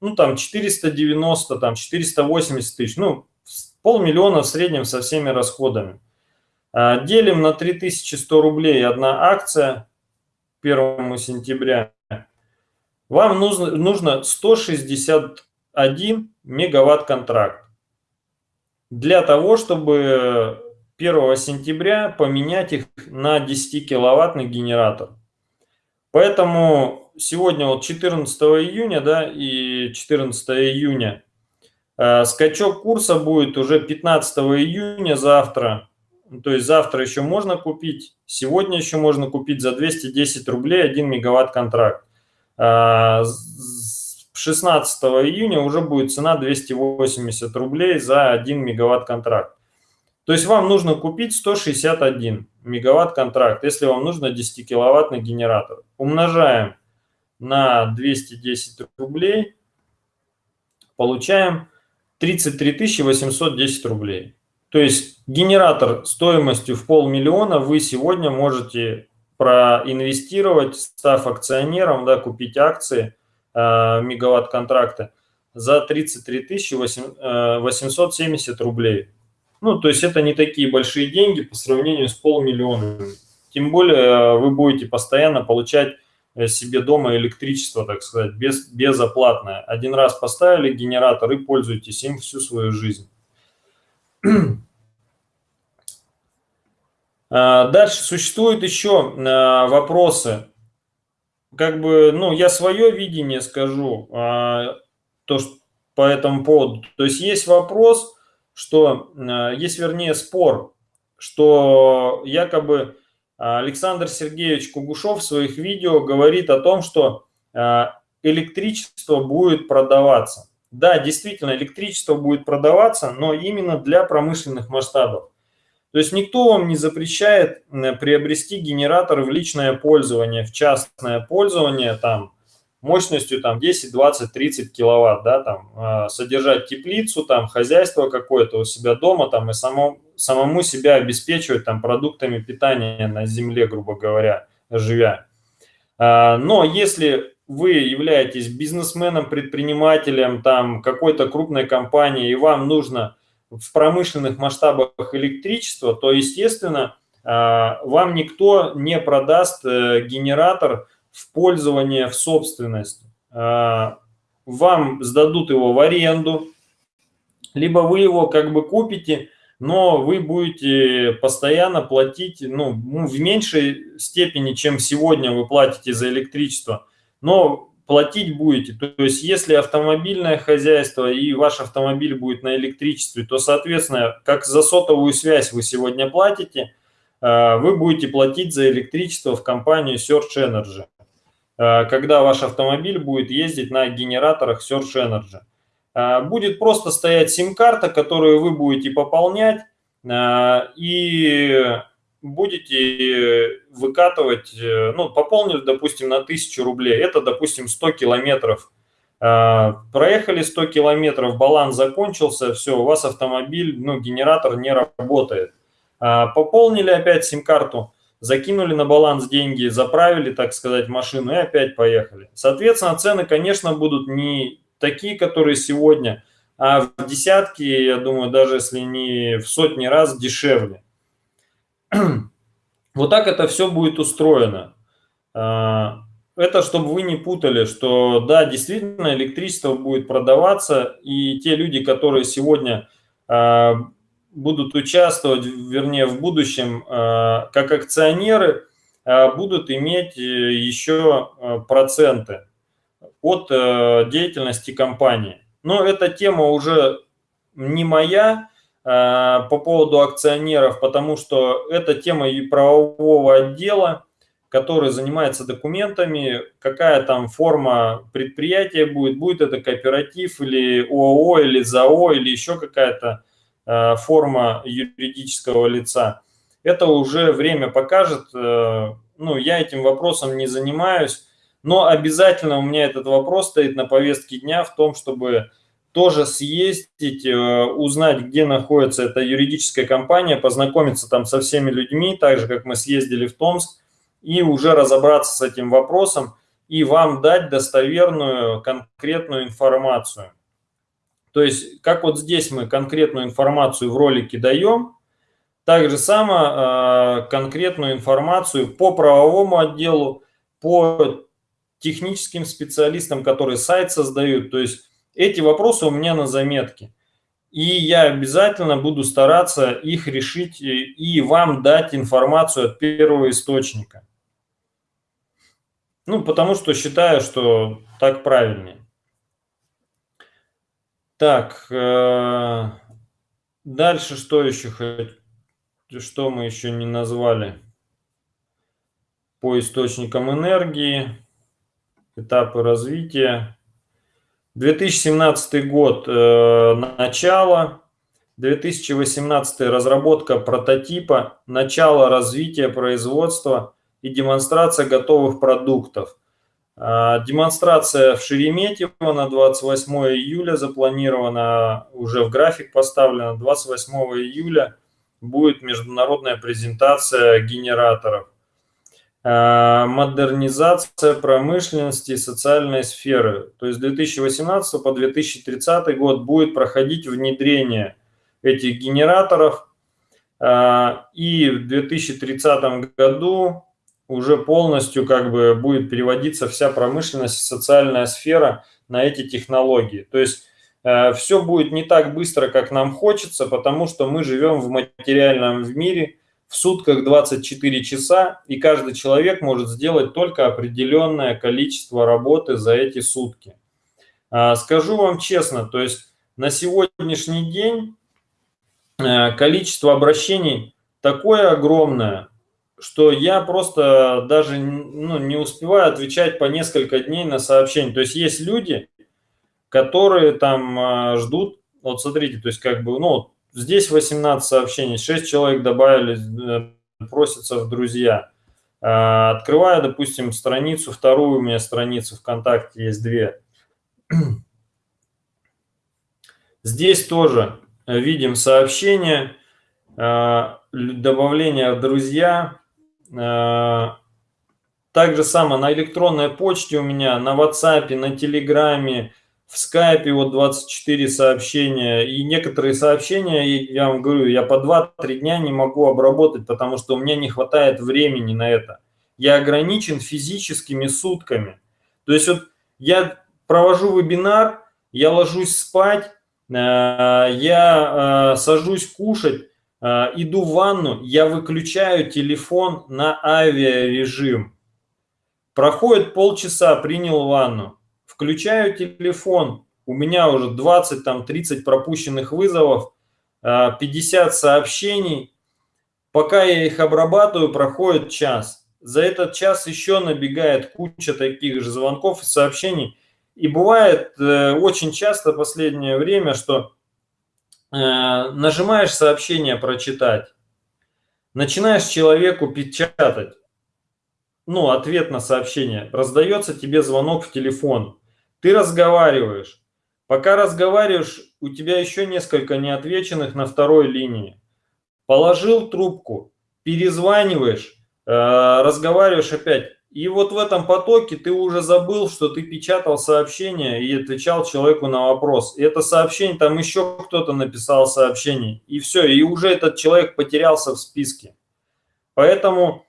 Ну, там 490, там 480 тысяч, ну, полмиллиона в среднем со всеми расходами. А, делим на 3100 рублей одна акция 1 сентября. Вам нужно, нужно 160 1 мегаватт контракт. Для того, чтобы 1 сентября поменять их на 10 киловаттный генератор. Поэтому сегодня вот 14 июня да, и 14 июня э, скачок курса будет уже 15 июня завтра. То есть завтра еще можно купить, сегодня еще можно купить за 210 рублей 1 мегаватт контракт. Э, 16 июня уже будет цена 280 рублей за 1 мегаватт контракт. То есть вам нужно купить 161 мегаватт контракт, если вам нужно 10 киловаттный генератор. Умножаем на 210 рублей, получаем 33 810 рублей. То есть генератор стоимостью в полмиллиона вы сегодня можете проинвестировать, став акционером, да, купить акции – Э, мегаватт контракта за 33 870 э, рублей. Ну, то есть это не такие большие деньги по сравнению с полмиллиона. Тем более э, вы будете постоянно получать себе дома электричество, так сказать, без, безоплатное. Один раз поставили генератор и пользуйтесь им всю свою жизнь. [CLEARS THROAT] Дальше существуют еще вопросы как бы, ну, я свое видение скажу, а, то, что по этому поводу. То есть есть вопрос, что, а, есть, вернее, спор, что якобы Александр Сергеевич Кугушев в своих видео говорит о том, что а, электричество будет продаваться. Да, действительно, электричество будет продаваться, но именно для промышленных масштабов. То есть никто вам не запрещает приобрести генератор в личное пользование, в частное пользование, там, мощностью там 10, 20, 30 киловатт, да, там, а, содержать теплицу, там, хозяйство какое-то у себя дома, там, и само, самому себя обеспечивать там продуктами питания на земле, грубо говоря, живя. А, но если вы являетесь бизнесменом, предпринимателем, там, какой-то крупной компании, и вам нужно в промышленных масштабах электричества, то, естественно, а, вам никто не продаст э, генератор в пользование, в собственность. А, вам сдадут его в аренду, либо вы его как бы купите, но вы будете постоянно платить ну, в меньшей степени, чем сегодня вы платите за электричество. но платить будете. То есть если автомобильное хозяйство и ваш автомобиль будет на электричестве, то, соответственно, как за сотовую связь вы сегодня платите, э, вы будете платить за электричество в компанию Search Energy, когда ваш автомобиль будет ездить на генераторах Search Energy. Э, будет просто стоять сим-карта, которую вы будете пополнять, и будете выкатывать, э, ну, пополнили, допустим, на 1000 рублей, это, допустим, 100 километров. Проехали 100 километров, баланс закончился, все, у вас автомобиль, ну, генератор не работает. Пополнили опять сим-карту, закинули на баланс деньги, заправили, так сказать, машину и опять поехали. Соответственно, цены, конечно, будут не такие, которые сегодня, а в десятки, я думаю, даже если не в сотни раз дешевле. [CLEARS THROAT] Вот так это все будет устроено. А, это чтобы вы не путали, что да, действительно электричество будет продаваться, и те люди, которые сегодня а, будут участвовать, вернее, в будущем а, как акционеры, будут иметь э, еще проценты от э, деятельности компании. Но эта тема уже не моя, Э, по поводу акционеров, потому что это тема и правового отдела, который занимается документами, какая там форма предприятия будет, будет это кооператив или ООО, или ЗАО, или еще какая-то э, форма юридического лица. Это уже время покажет, э, ну, я этим вопросом не занимаюсь, но обязательно у меня этот вопрос стоит на повестке дня в том, чтобы тоже съездить, э, узнать, где находится эта юридическая компания, познакомиться там со всеми людьми, так же, как мы съездили в Томск, и уже разобраться с этим вопросом и вам дать достоверную, конкретную информацию. То есть, как вот здесь мы конкретную информацию в ролике даем, так же само э, конкретную информацию по правовому отделу, по техническим специалистам, которые сайт создают, то есть эти вопросы у меня на заметке. И я обязательно буду стараться их решить и вам дать информацию от первого источника. Ну, потому что считаю, что так правильнее. Так, э, дальше что еще, что мы еще не назвали? По источникам энергии, этапы развития. 2017 год э, начало, 2018 разработка прототипа, начало развития производства и демонстрация готовых продуктов. Э, демонстрация в Шереметьево на 28 июля запланирована, уже в график поставлена, 28 июля будет международная презентация генераторов. Э, модернизация промышленности и социальной сферы. То есть 2018 по 2030 год будет проходить внедрение этих генераторов. Э, и в 2030 году уже полностью как бы будет переводиться вся промышленность социальная сфера на эти технологии. То есть э, все будет не так быстро, как нам хочется, потому что мы живем в материальном мире – в сутках 24 часа, и каждый человек может сделать только определенное количество работы за эти сутки. А, скажу вам честно, то есть на сегодняшний день э, количество обращений такое огромное, что я просто даже ну, не успеваю отвечать по несколько дней на сообщения. То есть есть люди, которые там э, ждут, вот смотрите, то есть как бы, ну, Здесь 18 сообщений, 6 человек добавили, э, просятся в друзья. А, открываю, допустим, страницу, вторую у меня страницу ВКонтакте, есть две. [CLEARS THROAT] Здесь тоже видим сообщения, а, добавление в друзья. А, так же самое на электронной почте у меня, на WhatsApp, на Телеграме, в скайпе вот 24 сообщения, и некоторые сообщения, я вам говорю, я по 2-3 дня не могу обработать, потому что у меня не хватает времени на это. Я ограничен физическими сутками. То есть вот я провожу вебинар, я ложусь спать, э, я э, сажусь кушать, э, иду в ванну, я выключаю телефон на авиарежим Проходит полчаса, принял ванну, включаю телефон, у меня уже 20, там 30 пропущенных вызовов, 50 а, сообщений. Пока я их обрабатываю, проходит час. За этот час еще набегает куча таких же звонков и сообщений. И бывает э, очень часто последнее время, что э, нажимаешь сообщение прочитать, начинаешь человеку печатать, ну, ответ на сообщение, раздается тебе звонок в телефон, ты разговариваешь. Пока разговариваешь, у тебя еще несколько неотвеченных на второй линии. Положил трубку, перезваниваешь, э, разговариваешь опять. И вот в этом потоке ты уже забыл, что ты печатал сообщение и отвечал человеку на вопрос. И это сообщение, там еще кто-то написал сообщение. И все, и уже этот человек потерялся в списке. Поэтому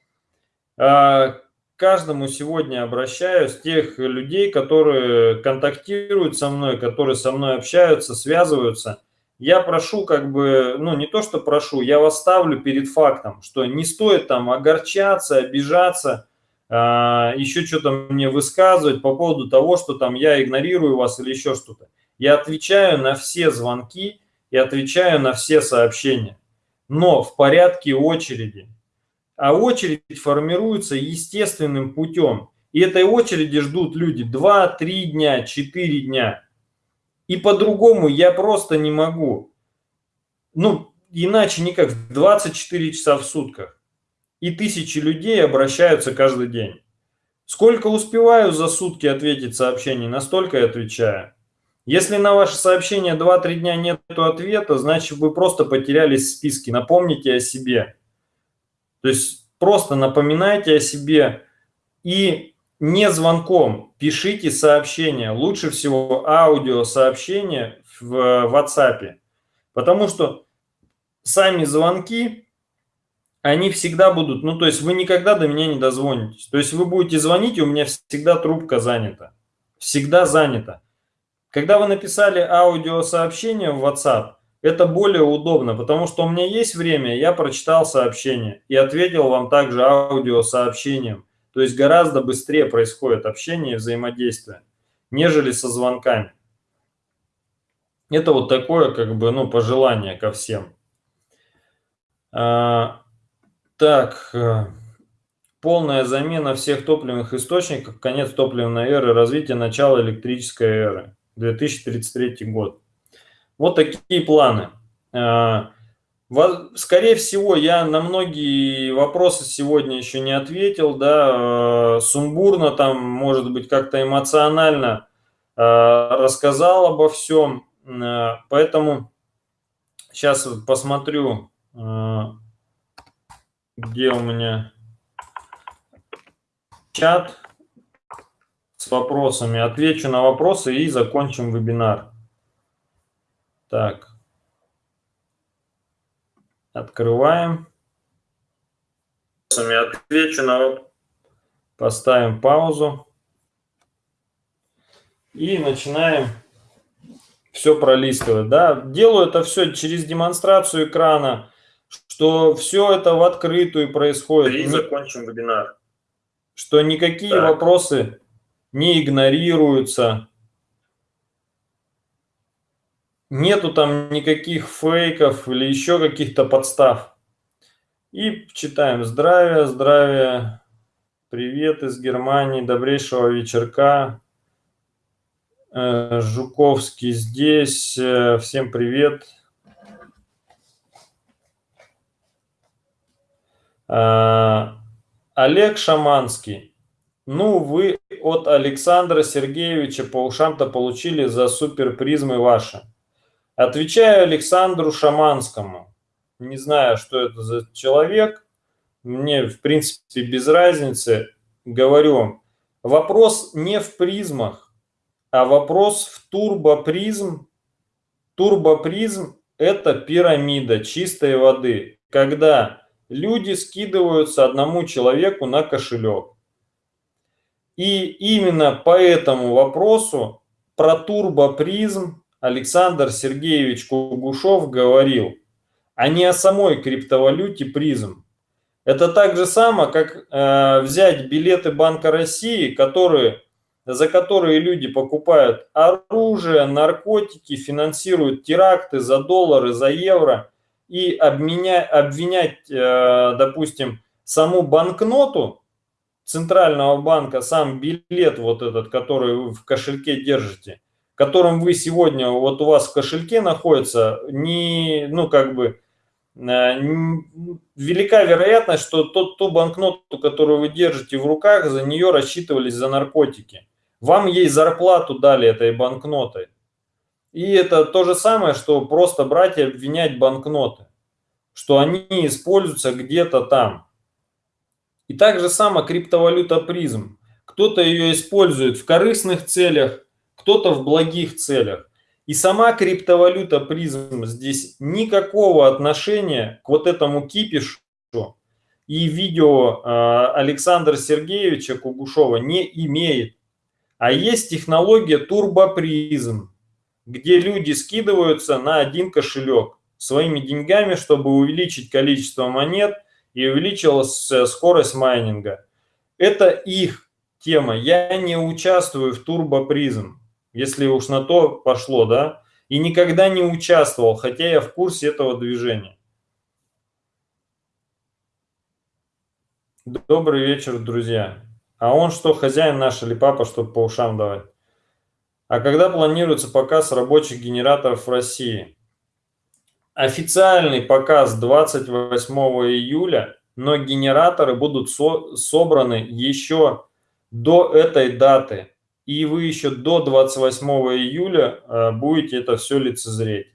э, каждому сегодня обращаюсь, тех людей, которые контактируют со мной, которые со мной общаются, связываются. Я прошу, как бы, ну не то, что прошу, я вас ставлю перед фактом, что не стоит там огорчаться, обижаться, еще что-то мне высказывать по поводу того, что там я игнорирую вас или еще что-то. Я отвечаю на все звонки и отвечаю на все сообщения, но в порядке очереди а очередь формируется естественным путем. И этой очереди ждут люди 2-3 дня, 4 дня. И по-другому я просто не могу. Ну, иначе никак. 24 часа в сутках. И тысячи людей обращаются каждый день. Сколько успеваю за сутки ответить сообщений, настолько и отвечаю. Если на ваше сообщение 2-3 дня нет ответа, значит вы просто потерялись в списке. Напомните о себе. То есть просто напоминайте о себе и не звонком пишите сообщения. Лучше всего аудиосообщения в WhatsApp. Потому что сами звонки, они всегда будут, ну то есть вы никогда до меня не дозвонитесь. То есть вы будете звонить, и у меня всегда трубка занята. Всегда занята. Когда вы написали аудиосообщение в WhatsApp, это более удобно, потому что у меня есть время, я прочитал сообщение и ответил вам также аудиосообщением. То есть гораздо быстрее происходит общение и взаимодействие, нежели со звонками. Это вот такое, как бы, ну, пожелание ко всем. Так, э, полная замена всех топливных источников, конец топливной эры, развитие начала электрической эры, 2033 год. Вот такие планы. А, скорее всего, я на многие вопросы сегодня еще не ответил, да, а, сумбурно там, может быть, как-то эмоционально рассказал обо всем, поэтому сейчас посмотрю, где у меня чат с вопросами, отвечу на вопросы и закончим вебинар. Так. Открываем. Отвечу на Поставим паузу. И начинаем все пролистывать. Да? Делаю это все через демонстрацию экрана, что все это в открытую происходит. И закончим вебинар. Что никакие так. вопросы не игнорируются, Нету там никаких фейков или еще каких-то подстав. И читаем «Здравия, здравия, привет из Германии, добрейшего вечерка». Э, Жуковский здесь, э, всем привет. Олег Шаманский. Ну, вы от Александра Сергеевича по ушам-то получили за суперпризмы ваши. Отвечаю Александру Шаманскому. Не знаю, что это за человек. Мне, в принципе, без разницы. Говорю, вопрос не в призмах, а вопрос в турбопризм. Турбопризм – это пирамида чистой воды, когда люди скидываются одному человеку на кошелек. И именно по этому вопросу про турбопризм Александр Сергеевич Кугушев говорил, а не о самой криптовалюте призм. Это так же само, как э, взять билеты Банка России, которые, за которые люди покупают оружие, наркотики, финансируют теракты за доллары, за евро, и обменя, обвинять, э, допустим, саму банкноту Центрального банка, сам билет вот этот, который вы в кошельке держите, которым вы сегодня, вот у вас в кошельке находится, не, ну, как бы, Э, велика вероятность, что тот, ту банкноту, которую вы держите в руках, за нее рассчитывались за наркотики. Вам ей зарплату дали этой банкнотой. И это то же самое, что просто брать и обвинять банкноты, что они используются где-то там. И так же само криптовалюта призм. Кто-то ее использует в корыстных целях, кто-то в благих целях. И сама криптовалюта призм здесь никакого отношения к вот этому кипишу и видео э, Александра Сергеевича Кугушова не имеет. А есть технология турбопризм, где люди скидываются на один кошелек своими деньгами, чтобы увеличить количество монет и увеличилась скорость майнинга. Это их тема. Я не участвую в турбопризм если уж на то пошло, да, и никогда не участвовал, хотя я в курсе этого движения. Добрый вечер, друзья. А он что, хозяин наш или папа, чтобы по ушам давать? А когда планируется показ рабочих генераторов в России? Официальный показ 28 июля, но генераторы будут со собраны еще до этой даты и вы еще до 28 июля э, будете это все лицезреть.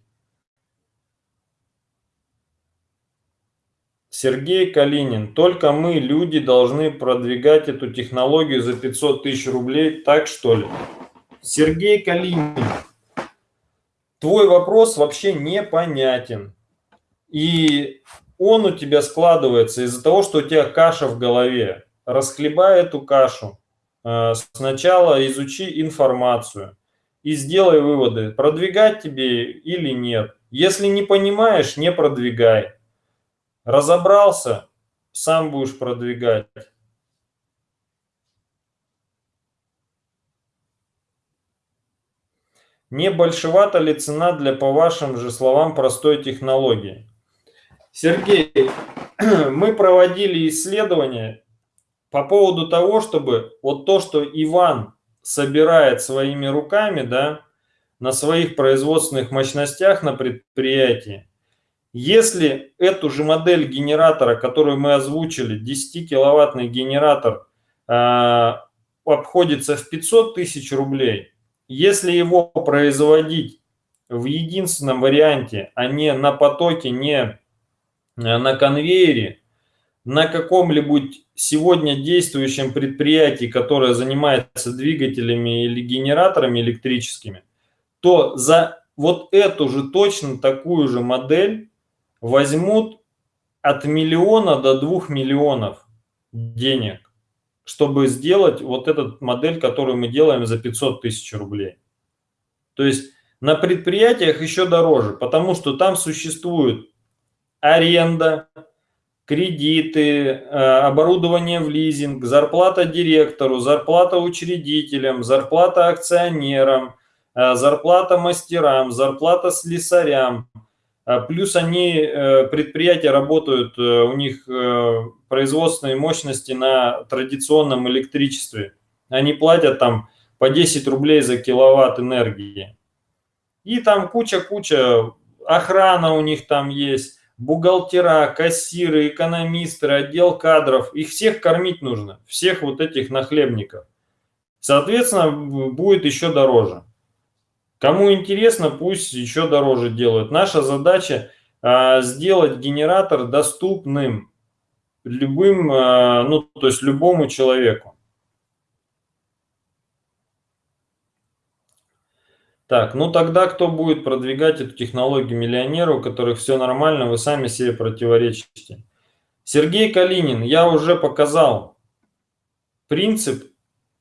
Сергей Калинин. Только мы, люди, должны продвигать эту технологию за 500 тысяч рублей, так что ли? Сергей Калинин. Твой вопрос вообще непонятен. И он у тебя складывается из-за того, что у тебя каша в голове. Расхлебай эту кашу. Э, сначала изучи информацию и сделай выводы, продвигать тебе или нет. Если не понимаешь, не продвигай. Разобрался, сам будешь продвигать. Не большевата ли цена для, по вашим же словам, простой технологии? Сергей, [CLEARS THROAT] мы проводили исследования по поводу того, чтобы вот то, что Иван собирает своими руками, да, на своих производственных мощностях на предприятии, если эту же модель генератора, которую мы озвучили, 10-киловаттный генератор, э, обходится в 500 тысяч рублей, если его производить в единственном варианте, а не на потоке, не э, на конвейере, на каком-либо сегодня действующем предприятии, которое занимается двигателями или генераторами электрическими, то за вот эту же точно такую же модель возьмут от миллиона до двух миллионов денег, чтобы сделать вот эту модель, которую мы делаем за 500 тысяч рублей. То есть на предприятиях еще дороже, потому что там существует аренда, кредиты, э, оборудование в лизинг, зарплата директору, зарплата учредителям, зарплата акционерам, э, зарплата мастерам, зарплата слесарям. Э, плюс они, предприятия работают, у них производственные мощности на традиционном электричестве. Они платят там по 10 рублей за киловатт энергии. И там куча-куча, охрана у них там есть бухгалтера, кассиры, экономисты, отдел кадров, их всех кормить нужно, всех вот этих нахлебников. Соответственно, будет еще дороже. Кому интересно, пусть еще дороже делают. Наша задача а, сделать генератор доступным любым, а, ну, то есть любому человеку. Так, ну тогда кто будет продвигать эту технологию миллионеру, у которых все нормально, вы сами себе противоречите. Сергей Калинин, я уже показал принцип,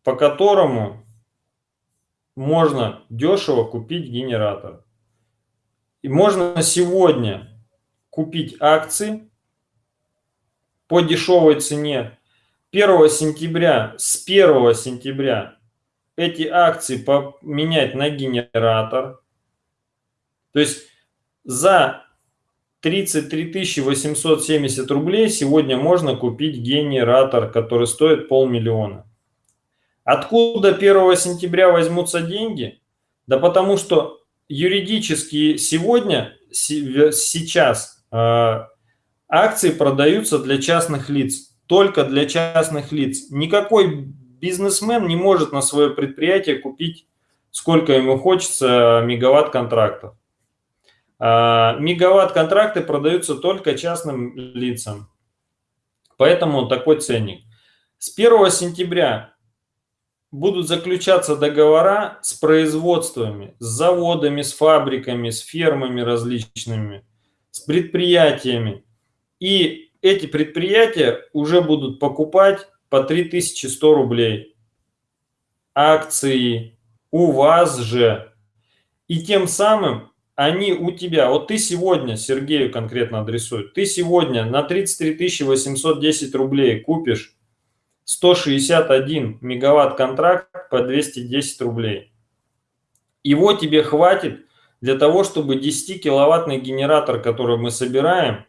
по которому можно дешево купить генератор. И можно сегодня купить акции по дешевой цене. 1 сентября, с 1 сентября эти акции поменять на генератор. То есть за 33 870 рублей сегодня можно купить генератор, который стоит полмиллиона. Откуда 1 сентября возьмутся деньги? Да потому что юридически сегодня, сейчас э, акции продаются для частных лиц, только для частных лиц. Никакой бизнесмен не может на свое предприятие купить, сколько ему хочется, мегаватт контрактов. А, мегаватт контракты продаются только частным лицам. Поэтому такой ценник. С 1 сентября будут заключаться договора с производствами, с заводами, с фабриками, с фермами различными, с предприятиями. И эти предприятия уже будут покупать по 3100 рублей акции у вас же. И тем самым они у тебя, вот ты сегодня, Сергею конкретно адресует, ты сегодня на 33 810 рублей купишь 161 мегаватт контракт по 210 рублей. Его тебе хватит для того, чтобы 10-киловаттный генератор, который мы собираем,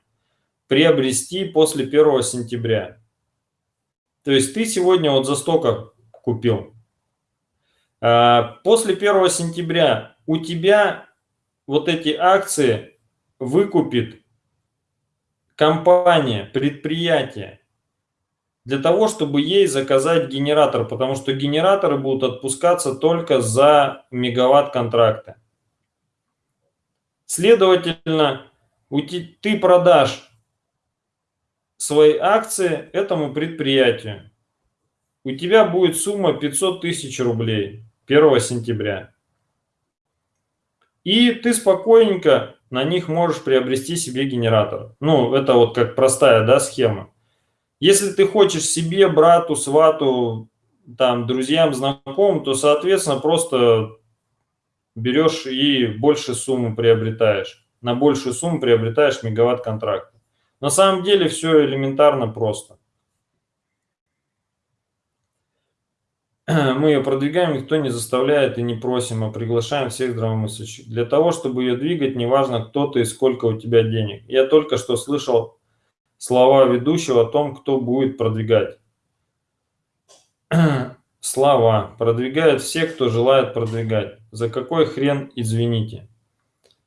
приобрести после 1 сентября. То есть ты сегодня вот за столько купил. А, после 1 сентября у тебя вот эти акции выкупит компания, предприятие, для того, чтобы ей заказать генератор, потому что генераторы будут отпускаться только за мегаватт контракта. Следовательно, ты продашь свои акции этому предприятию. У тебя будет сумма 500 тысяч рублей 1 сентября. И ты спокойненько на них можешь приобрести себе генератор. Ну, это вот как простая да, схема. Если ты хочешь себе, брату, свату, там, друзьям, знакомым, то, соответственно, просто берешь и больше сумму приобретаешь. На большую сумму приобретаешь мегаватт контракт. На самом деле все элементарно просто. Мы ее продвигаем, никто не заставляет и не просим, а приглашаем всех здравомыслящих. Для того, чтобы ее двигать, неважно, кто ты и сколько у тебя денег. Я только что слышал слова ведущего о том, кто будет продвигать. [CLEARS THROAT] Слова. Продвигают все, кто желает продвигать. За какой хрен, извините.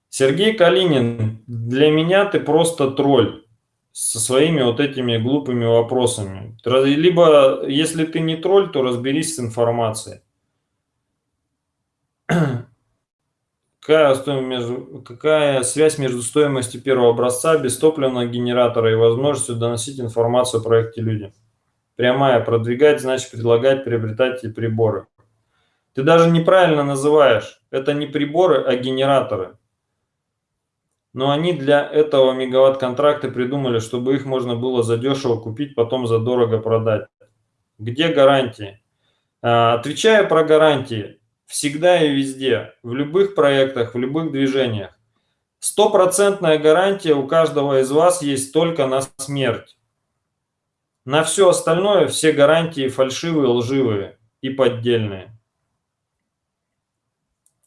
Сергей Калинин, для меня ты просто тролль со своими вот этими глупыми вопросами. Либо, если ты не тролль, то разберись с информацией. [CLEARS THROAT] Какая, между, какая связь между стоимостью первого образца бестопливного генератора и возможностью доносить информацию о проекте людям? Прямая. Продвигать значит предлагать, приобретать эти приборы. Ты даже неправильно называешь. Это не приборы, а генераторы. Но они для этого мегаватт-контракта придумали, чтобы их можно было задешево купить, потом задорого продать. Где гарантии? А, отвечая про гарантии, всегда и везде, в любых проектах, в любых движениях. Стопроцентная гарантия у каждого из вас есть только на смерть. На все остальное все гарантии фальшивые, лживые и поддельные.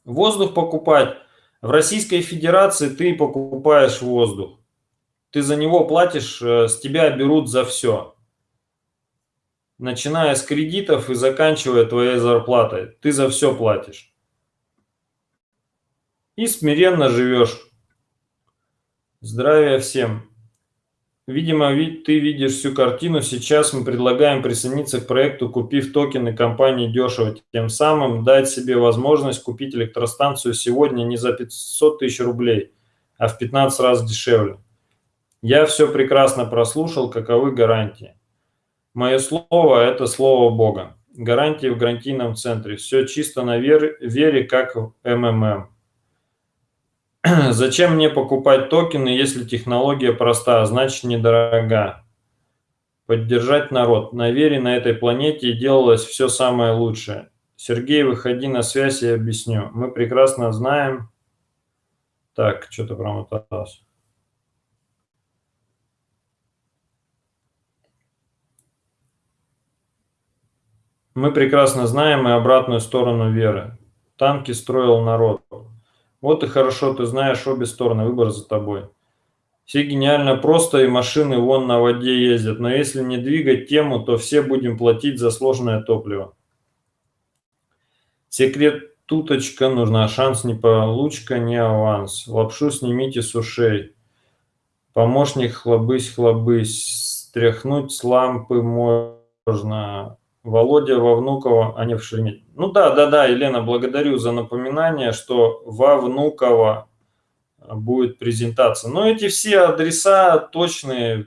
Воздух покупать – в Российской Федерации ты покупаешь воздух. Ты за него платишь, э, с тебя берут за все. Начиная с кредитов и заканчивая твоей зарплатой. Ты за все платишь. И смиренно живешь. Здравия всем. Видимо, ты видишь всю картину. Сейчас мы предлагаем присоединиться к проекту, купив токены компании дешево. Тем самым дать себе возможность купить электростанцию сегодня не за 500 тысяч рублей, а в 15 раз дешевле. Я все прекрасно прослушал, каковы гарантии. Мое слово – это слово Бога. Гарантии в гарантийном центре. Все чисто на вере, вере как в МММ. [CLEARS THROAT] Зачем мне покупать токены, если технология проста, а значит недорога? Поддержать народ. На вере на этой планете делалось все самое лучшее. Сергей, выходи на связь, я объясню. Мы прекрасно знаем... Так, что-то промоталось. Мы прекрасно знаем и обратную сторону веры. Танки строил народ. Вот и хорошо, ты знаешь обе стороны, выбор за тобой. Все гениально просто, и машины вон на воде ездят, но если не двигать тему, то все будем платить за сложное топливо. Секрет туточка нужна, шанс не получка, не аванс. Лапшу снимите с ушей. Помощник хлобысь-хлобысь, стряхнуть с лампы можно. Володя во Внуково, а не в Шереметьево. Ну да, да, да, Елена, благодарю за напоминание, что во Внуково будет презентация. Но эти все адреса точные,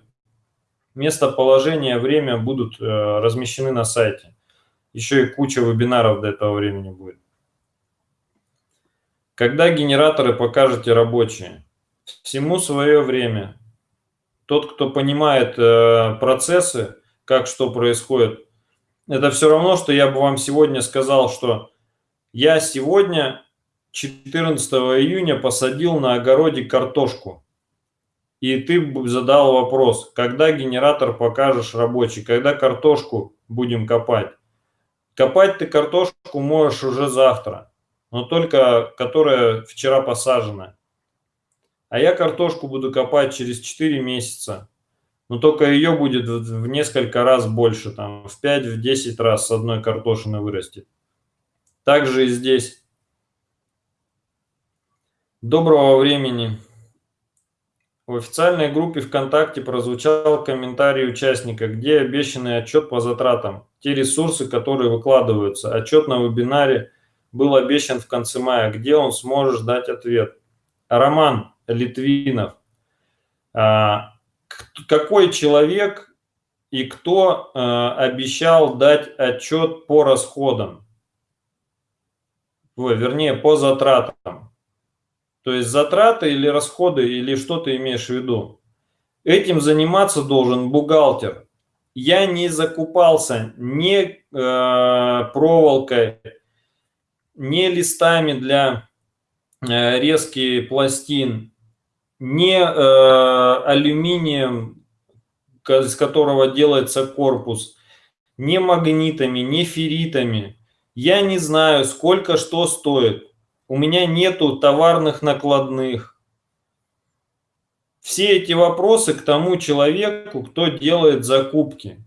местоположение, время будут э, размещены на сайте. Еще и куча вебинаров до этого времени будет. Когда генераторы покажете рабочие? Всему свое время. Тот, кто понимает э, процессы, как что происходит, это все равно, что я бы вам сегодня сказал, что я сегодня 14 июня посадил на огороде картошку. И ты задал вопрос, когда генератор покажешь рабочий, когда картошку будем копать. Копать ты картошку можешь уже завтра, но только которая вчера посажена. А я картошку буду копать через 4 месяца. Но только ее будет в несколько раз больше, там в 5-10 раз с одной картошины вырастет. Также и здесь. Доброго времени. В официальной группе ВКонтакте прозвучал комментарий участника, где обещанный отчет по затратам, те ресурсы, которые выкладываются. Отчет на вебинаре был обещан в конце мая, где он сможет дать ответ. Роман Литвинов. Какой человек и кто а, обещал дать отчет по расходам? Вернее, по затратам. То есть затраты или расходы, или что ты имеешь в виду? Этим заниматься должен бухгалтер. Я не закупался ни э, проволокой, ни листами для э, резки пластин, ни э, алюминием, из которого делается корпус, ни магнитами, ни ферритами. Я не знаю, сколько что стоит у меня нету товарных накладных. Все эти вопросы к тому человеку, кто делает закупки.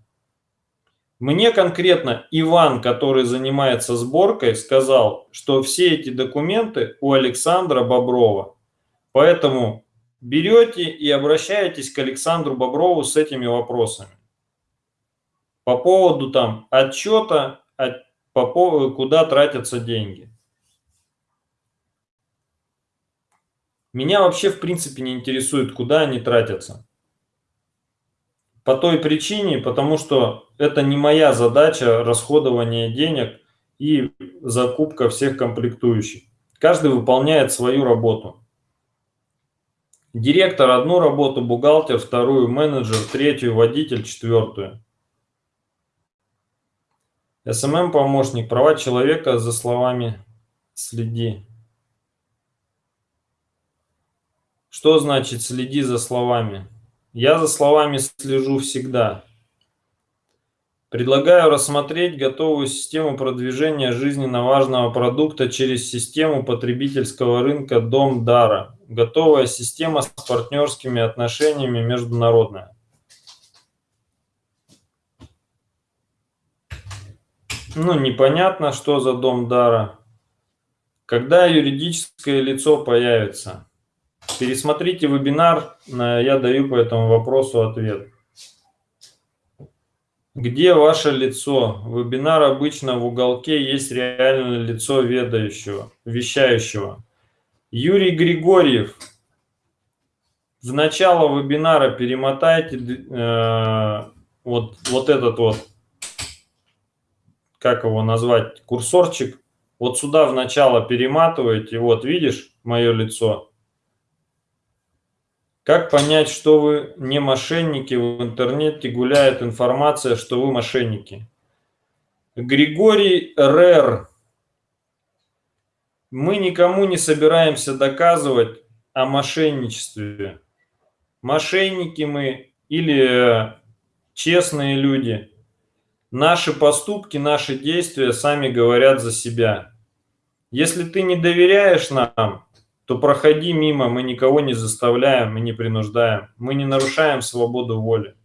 Мне конкретно Иван, который занимается сборкой, сказал, что все эти документы у Александра Боброва. Поэтому берете и обращаетесь к Александру Боброву с этими вопросами. По поводу там отчета, по поводу, куда тратятся деньги. Меня вообще в принципе не интересует, куда они тратятся. По той причине, потому что это не моя задача расходование денег и закупка всех комплектующих. Каждый выполняет свою работу. Директор одну работу, бухгалтер вторую, менеджер третью, водитель четвертую. СММ-помощник, права человека за словами следи. Что значит следи за словами? Я за словами слежу всегда. Предлагаю рассмотреть готовую систему продвижения жизненно важного продукта через систему потребительского рынка Дом Дара. Готовая система с партнерскими отношениями международная. Ну, непонятно, что за Дом Дара. Когда юридическое лицо появится? Пересмотрите вебинар, я даю по этому вопросу ответ. Где ваше лицо? Вебинар обычно в уголке есть реальное лицо ведающего, вещающего. Юрий Григорьев. В начало вебинара перемотайте э, вот, вот этот вот, как его назвать, курсорчик. Вот сюда в начало перематываете, вот видишь мое лицо. Как понять, что вы не мошенники? В интернете гуляет информация, что вы мошенники. Григорий Рер. Мы никому не собираемся доказывать о мошенничестве. Мошенники мы или честные люди. Наши поступки, наши действия сами говорят за себя. Если ты не доверяешь нам, то проходи мимо, мы никого не заставляем, мы не принуждаем, мы не нарушаем свободу воли.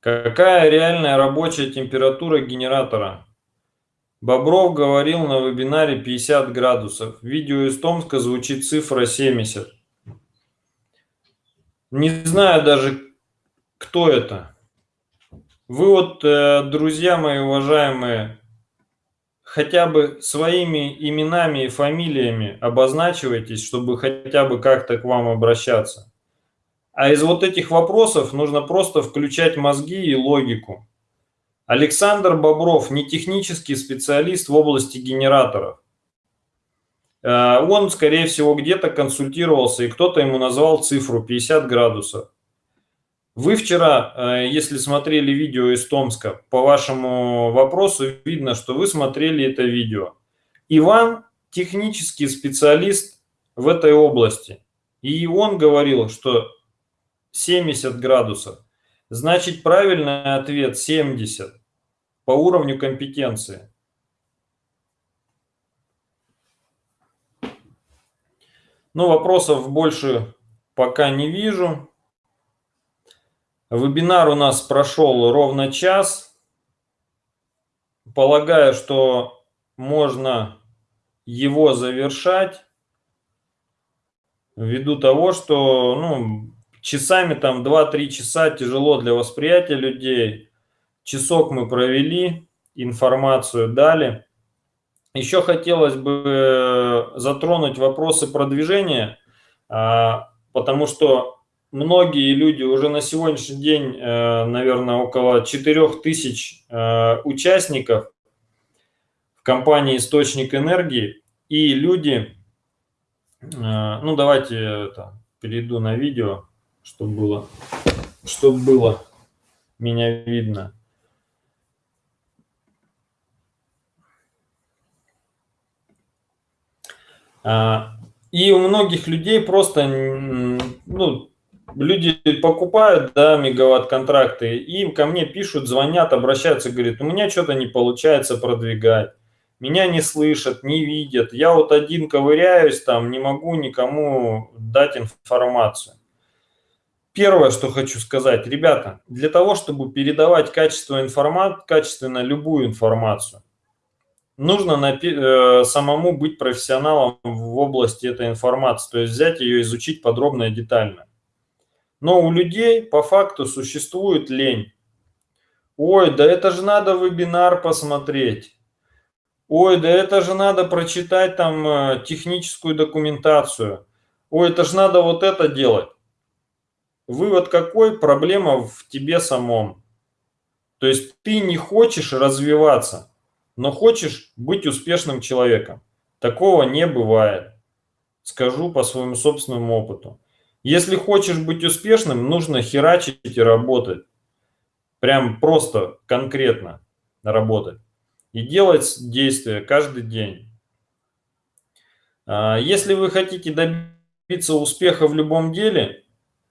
Какая реальная рабочая температура генератора? Бобров говорил на вебинаре 50 градусов. Видео из Томска звучит цифра 70. Не знаю даже, кто это. Вы вот, э, друзья мои уважаемые, хотя бы своими именами и фамилиями обозначивайтесь, чтобы хотя бы как-то к вам обращаться. А из вот этих вопросов нужно просто включать мозги и логику. Александр Бобров не технический специалист в области генераторов. Э, он, скорее всего, где-то консультировался, и кто-то ему назвал цифру 50 градусов. Вы вчера, э, если смотрели видео из Томска, по вашему вопросу видно, что вы смотрели это видео. Иван технический специалист в этой области. И он говорил, что 70 градусов. Значит, правильный ответ 70 по уровню компетенции. Ну, вопросов больше пока не вижу. Вебинар у нас прошел ровно час. Полагаю, что можно его завершать ввиду того, что ну, часами там 2-3 часа тяжело для восприятия людей. Часок мы провели, информацию дали. Еще хотелось бы затронуть вопросы продвижения, а, потому что многие люди уже на сегодняшний день, э, наверное, около 4000 э, участников в компании «Источник энергии», и люди, э, ну давайте это, перейду на видео чтобы было, чтобы было меня видно. А, и у многих людей просто, ну, люди покупают, да, мегаватт-контракты, и ко мне пишут, звонят, обращаются, говорят, у меня что-то не получается продвигать, меня не слышат, не видят, я вот один ковыряюсь там, не могу никому дать информацию. Первое, что хочу сказать, ребята, для того, чтобы передавать качество информат, качественно любую информацию, нужно на, э, самому быть профессионалом в области этой информации, то есть взять ее, изучить подробно и детально. Но у людей по факту существует лень. Ой, да это же надо вебинар посмотреть. Ой, да это же надо прочитать там э, техническую документацию. Ой, это же надо вот это делать. Вывод какой? Проблема в тебе самом. То есть ты не хочешь развиваться, но хочешь быть успешным человеком. Такого не бывает. Скажу по своему собственному опыту. Если хочешь быть успешным, нужно херачить и работать. Прям просто, конкретно работать. И делать действия каждый день. А, если вы хотите добиться успеха в любом деле,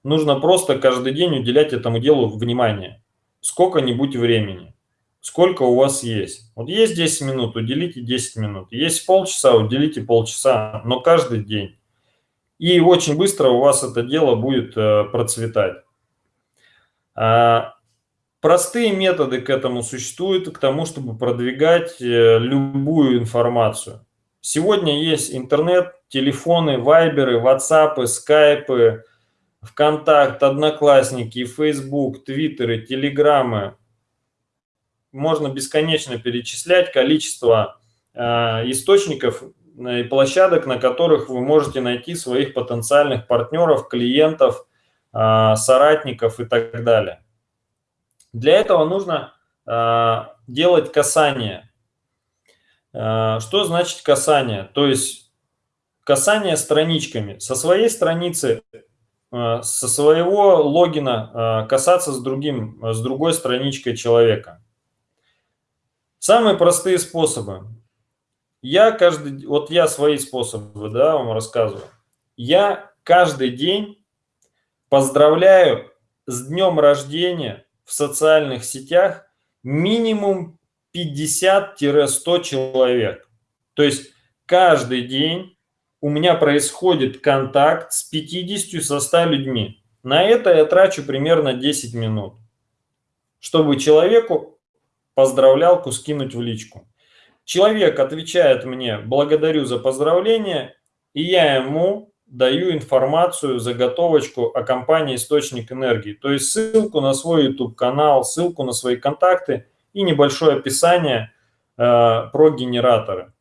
Нужно просто каждый день уделять этому делу внимание. Сколько-нибудь времени. Сколько у вас есть. Вот есть 10 минут, уделите 10 минут. Есть полчаса, уделите полчаса, но каждый день. И очень быстро у вас это дело будет э, процветать. А, простые методы к этому существуют, к тому, чтобы продвигать э, любую информацию. Сегодня есть интернет, телефоны, вайберы, ватсапы, скайпы, ВКонтакт, Одноклассники, Фейсбук, Твиттеры, Телеграммы. Можно бесконечно перечислять количество э, источников и площадок, на которых вы можете найти своих потенциальных партнеров, клиентов, э, соратников и так далее. Для этого нужно э, делать касание. Что значит касание? То есть касание страничками. Со своей страницы Э, со своего логина э, касаться с, другим, с другой страничкой человека. Самые простые способы. Я каждый, вот я свои способы, да, вам рассказываю. Я каждый день поздравляю с днем рождения в социальных сетях минимум 50-100 человек. То есть каждый день у меня происходит контакт с 50-100 людьми. На это я трачу примерно 10 минут, чтобы человеку поздравлялку скинуть в личку. Человек отвечает мне «благодарю за поздравление», и я ему даю информацию, заготовочку о компании «Источник энергии». То есть ссылку на свой YouTube-канал, ссылку на свои контакты и небольшое описание э, про генераторы.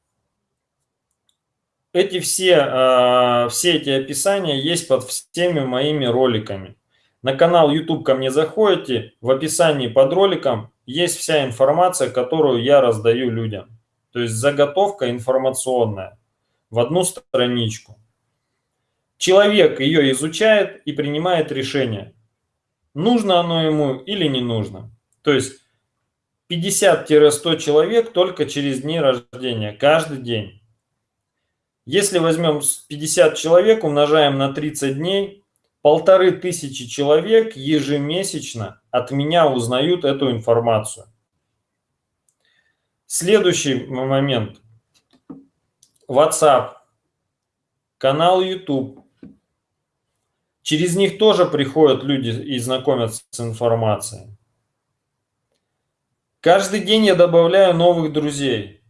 Эти все, э, все эти описания есть под всеми моими роликами. На канал YouTube ко мне заходите, в описании под роликом есть вся информация, которую я раздаю людям. То есть заготовка информационная в одну страничку. Человек ее изучает и принимает решение, нужно оно ему или не нужно. То есть 50-100 человек только через дни рождения, каждый день. Если возьмем 50 человек, умножаем на 30 дней, полторы тысячи человек ежемесячно от меня узнают эту информацию. Следующий момент. WhatsApp, канал YouTube, Через них тоже приходят люди и знакомятся с информацией. Каждый день я добавляю новых друзей.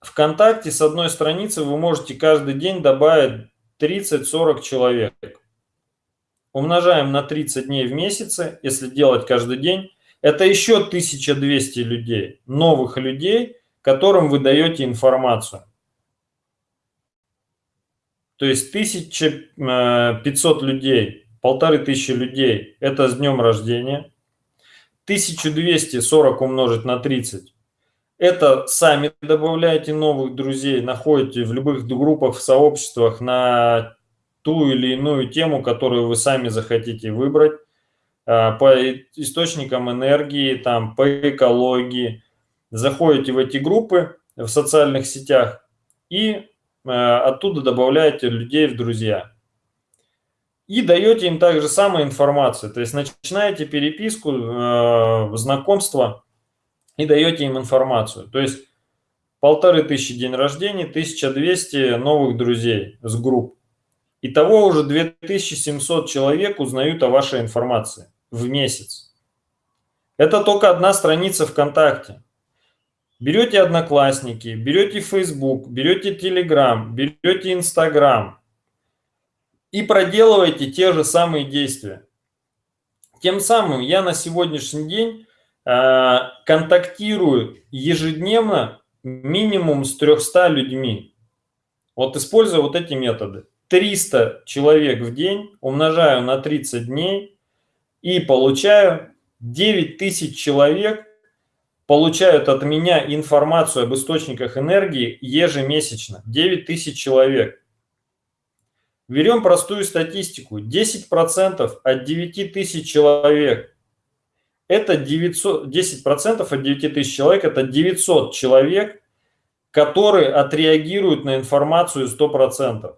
Вконтакте с одной страницы вы можете каждый день добавить 30-40 человек. Умножаем на 30 дней в месяце, если делать каждый день. Это еще 1200 людей, новых людей, которым вы даете информацию. То есть 1500 э, людей, полторы тысячи людей – это с днем рождения. 1240 умножить на 30 – это сами добавляете новых друзей, находите в любых группах, в сообществах на ту или иную тему, которую вы сами захотите выбрать по источникам энергии, там, по экологии. Заходите в эти группы в социальных сетях и Э, оттуда добавляете людей в друзья. И даете им также самую информацию. То есть начинаете переписку, э, знакомство и даете им информацию. То есть полторы тысячи день рождения, 1200 новых друзей с групп. Итого уже 2700 человек узнают о вашей информации в месяц. Это только одна страница ВКонтакте. Берете Одноклассники, берете Facebook, берете Telegram, берете Instagram и проделываете те же самые действия. Тем самым я на сегодняшний день э, контактирую ежедневно минимум с 300 людьми. Вот используя вот эти методы. 300 человек в день умножаю на 30 дней и получаю 9000 человек получают от меня информацию об источниках энергии ежемесячно. 9 тысяч человек. Берем простую статистику. 10% от 9 тысяч человек. Это 900, 10% от 9 тысяч человек, это 900 человек, которые отреагируют на информацию 100%.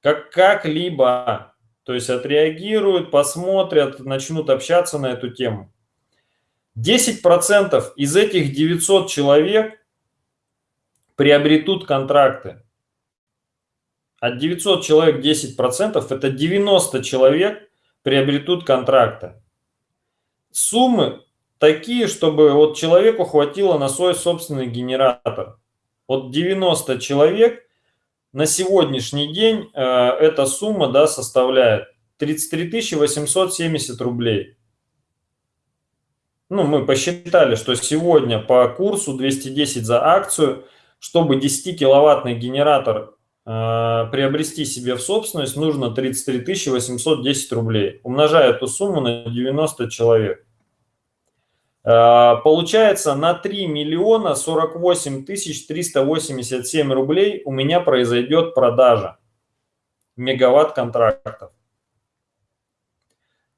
Как, как-либо. То есть отреагируют, посмотрят, начнут общаться на эту тему. 10% из этих 900 человек приобретут контракты. От 900 человек 10% это 90 человек приобретут контракты. Суммы такие, чтобы вот человеку хватило на свой собственный генератор. Вот 90 человек на сегодняшний день э, эта сумма да, составляет 33 870 рублей ну, мы посчитали, что сегодня по курсу 210 за акцию, чтобы 10-киловаттный генератор э, приобрести себе в собственность, нужно 33 810 рублей. Умножая эту сумму на 90 человек. Э, получается на 3 миллиона 48 тысяч 387 рублей у меня произойдет продажа мегаватт контрактов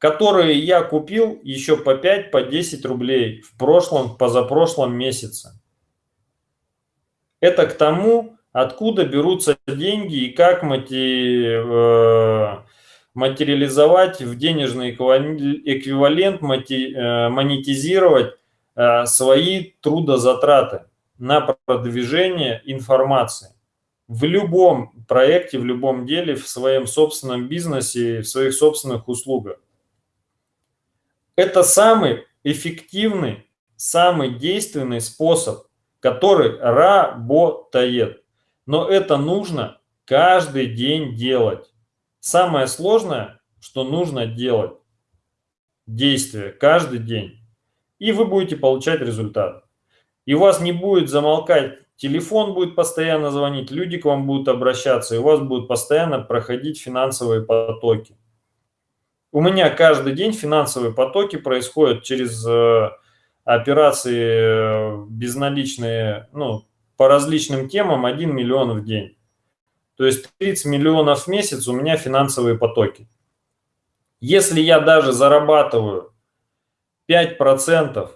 которые я купил еще по 5, по 10 рублей в прошлом, позапрошлом месяце. Это к тому, откуда берутся деньги и как мотив, э, материализовать в денежный эквивалент, э, монетизировать э, свои трудозатраты на продвижение информации в любом проекте, в любом деле, в своем собственном бизнесе, в своих собственных услугах. Это самый эффективный, самый действенный способ, который работает. Но это нужно каждый день делать. Самое сложное, что нужно делать. Действие каждый день. И вы будете получать результат. И у вас не будет замолкать телефон будет постоянно звонить, люди к вам будут обращаться, и у вас будут постоянно проходить финансовые потоки. У меня каждый день финансовые потоки происходят через э, операции э, безналичные, ну, по различным темам 1 миллион в день. То есть 30 миллионов в месяц у меня финансовые потоки. Если я даже зарабатываю 5%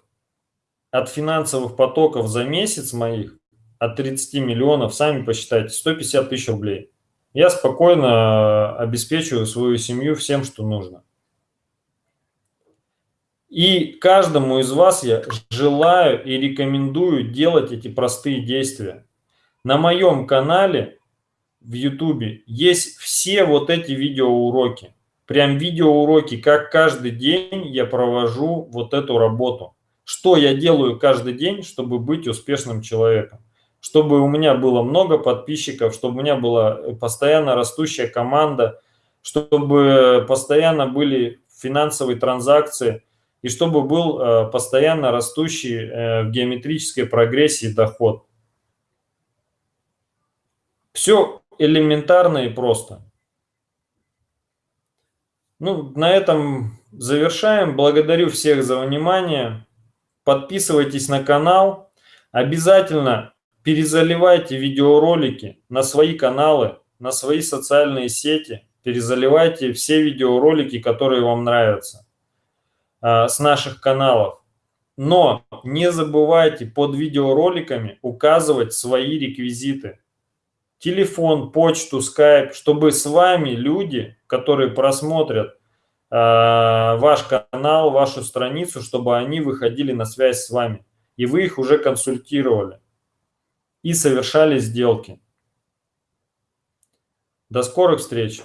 от финансовых потоков за месяц моих, от 30 миллионов, сами посчитайте, 150 тысяч рублей. Я спокойно обеспечиваю свою семью всем, что нужно. И каждому из вас я желаю и рекомендую делать эти простые действия. На моем канале в YouTube есть все вот эти видеоуроки. Прям видеоуроки, как каждый день я провожу вот эту работу. Что я делаю каждый день, чтобы быть успешным человеком чтобы у меня было много подписчиков, чтобы у меня была постоянно растущая команда, чтобы постоянно были финансовые транзакции и чтобы был э, постоянно растущий э, в геометрической прогрессии доход. Все элементарно и просто. Ну, на этом завершаем. Благодарю всех за внимание. Подписывайтесь на канал. Обязательно перезаливайте видеоролики на свои каналы, на свои социальные сети, перезаливайте все видеоролики, которые вам нравятся а, с наших каналов. Но не забывайте под видеороликами указывать свои реквизиты. Телефон, почту, скайп, чтобы с вами люди, которые просмотрят э, ваш канал, вашу страницу, чтобы они выходили на связь с вами. И вы их уже консультировали и совершали сделки. До скорых встреч!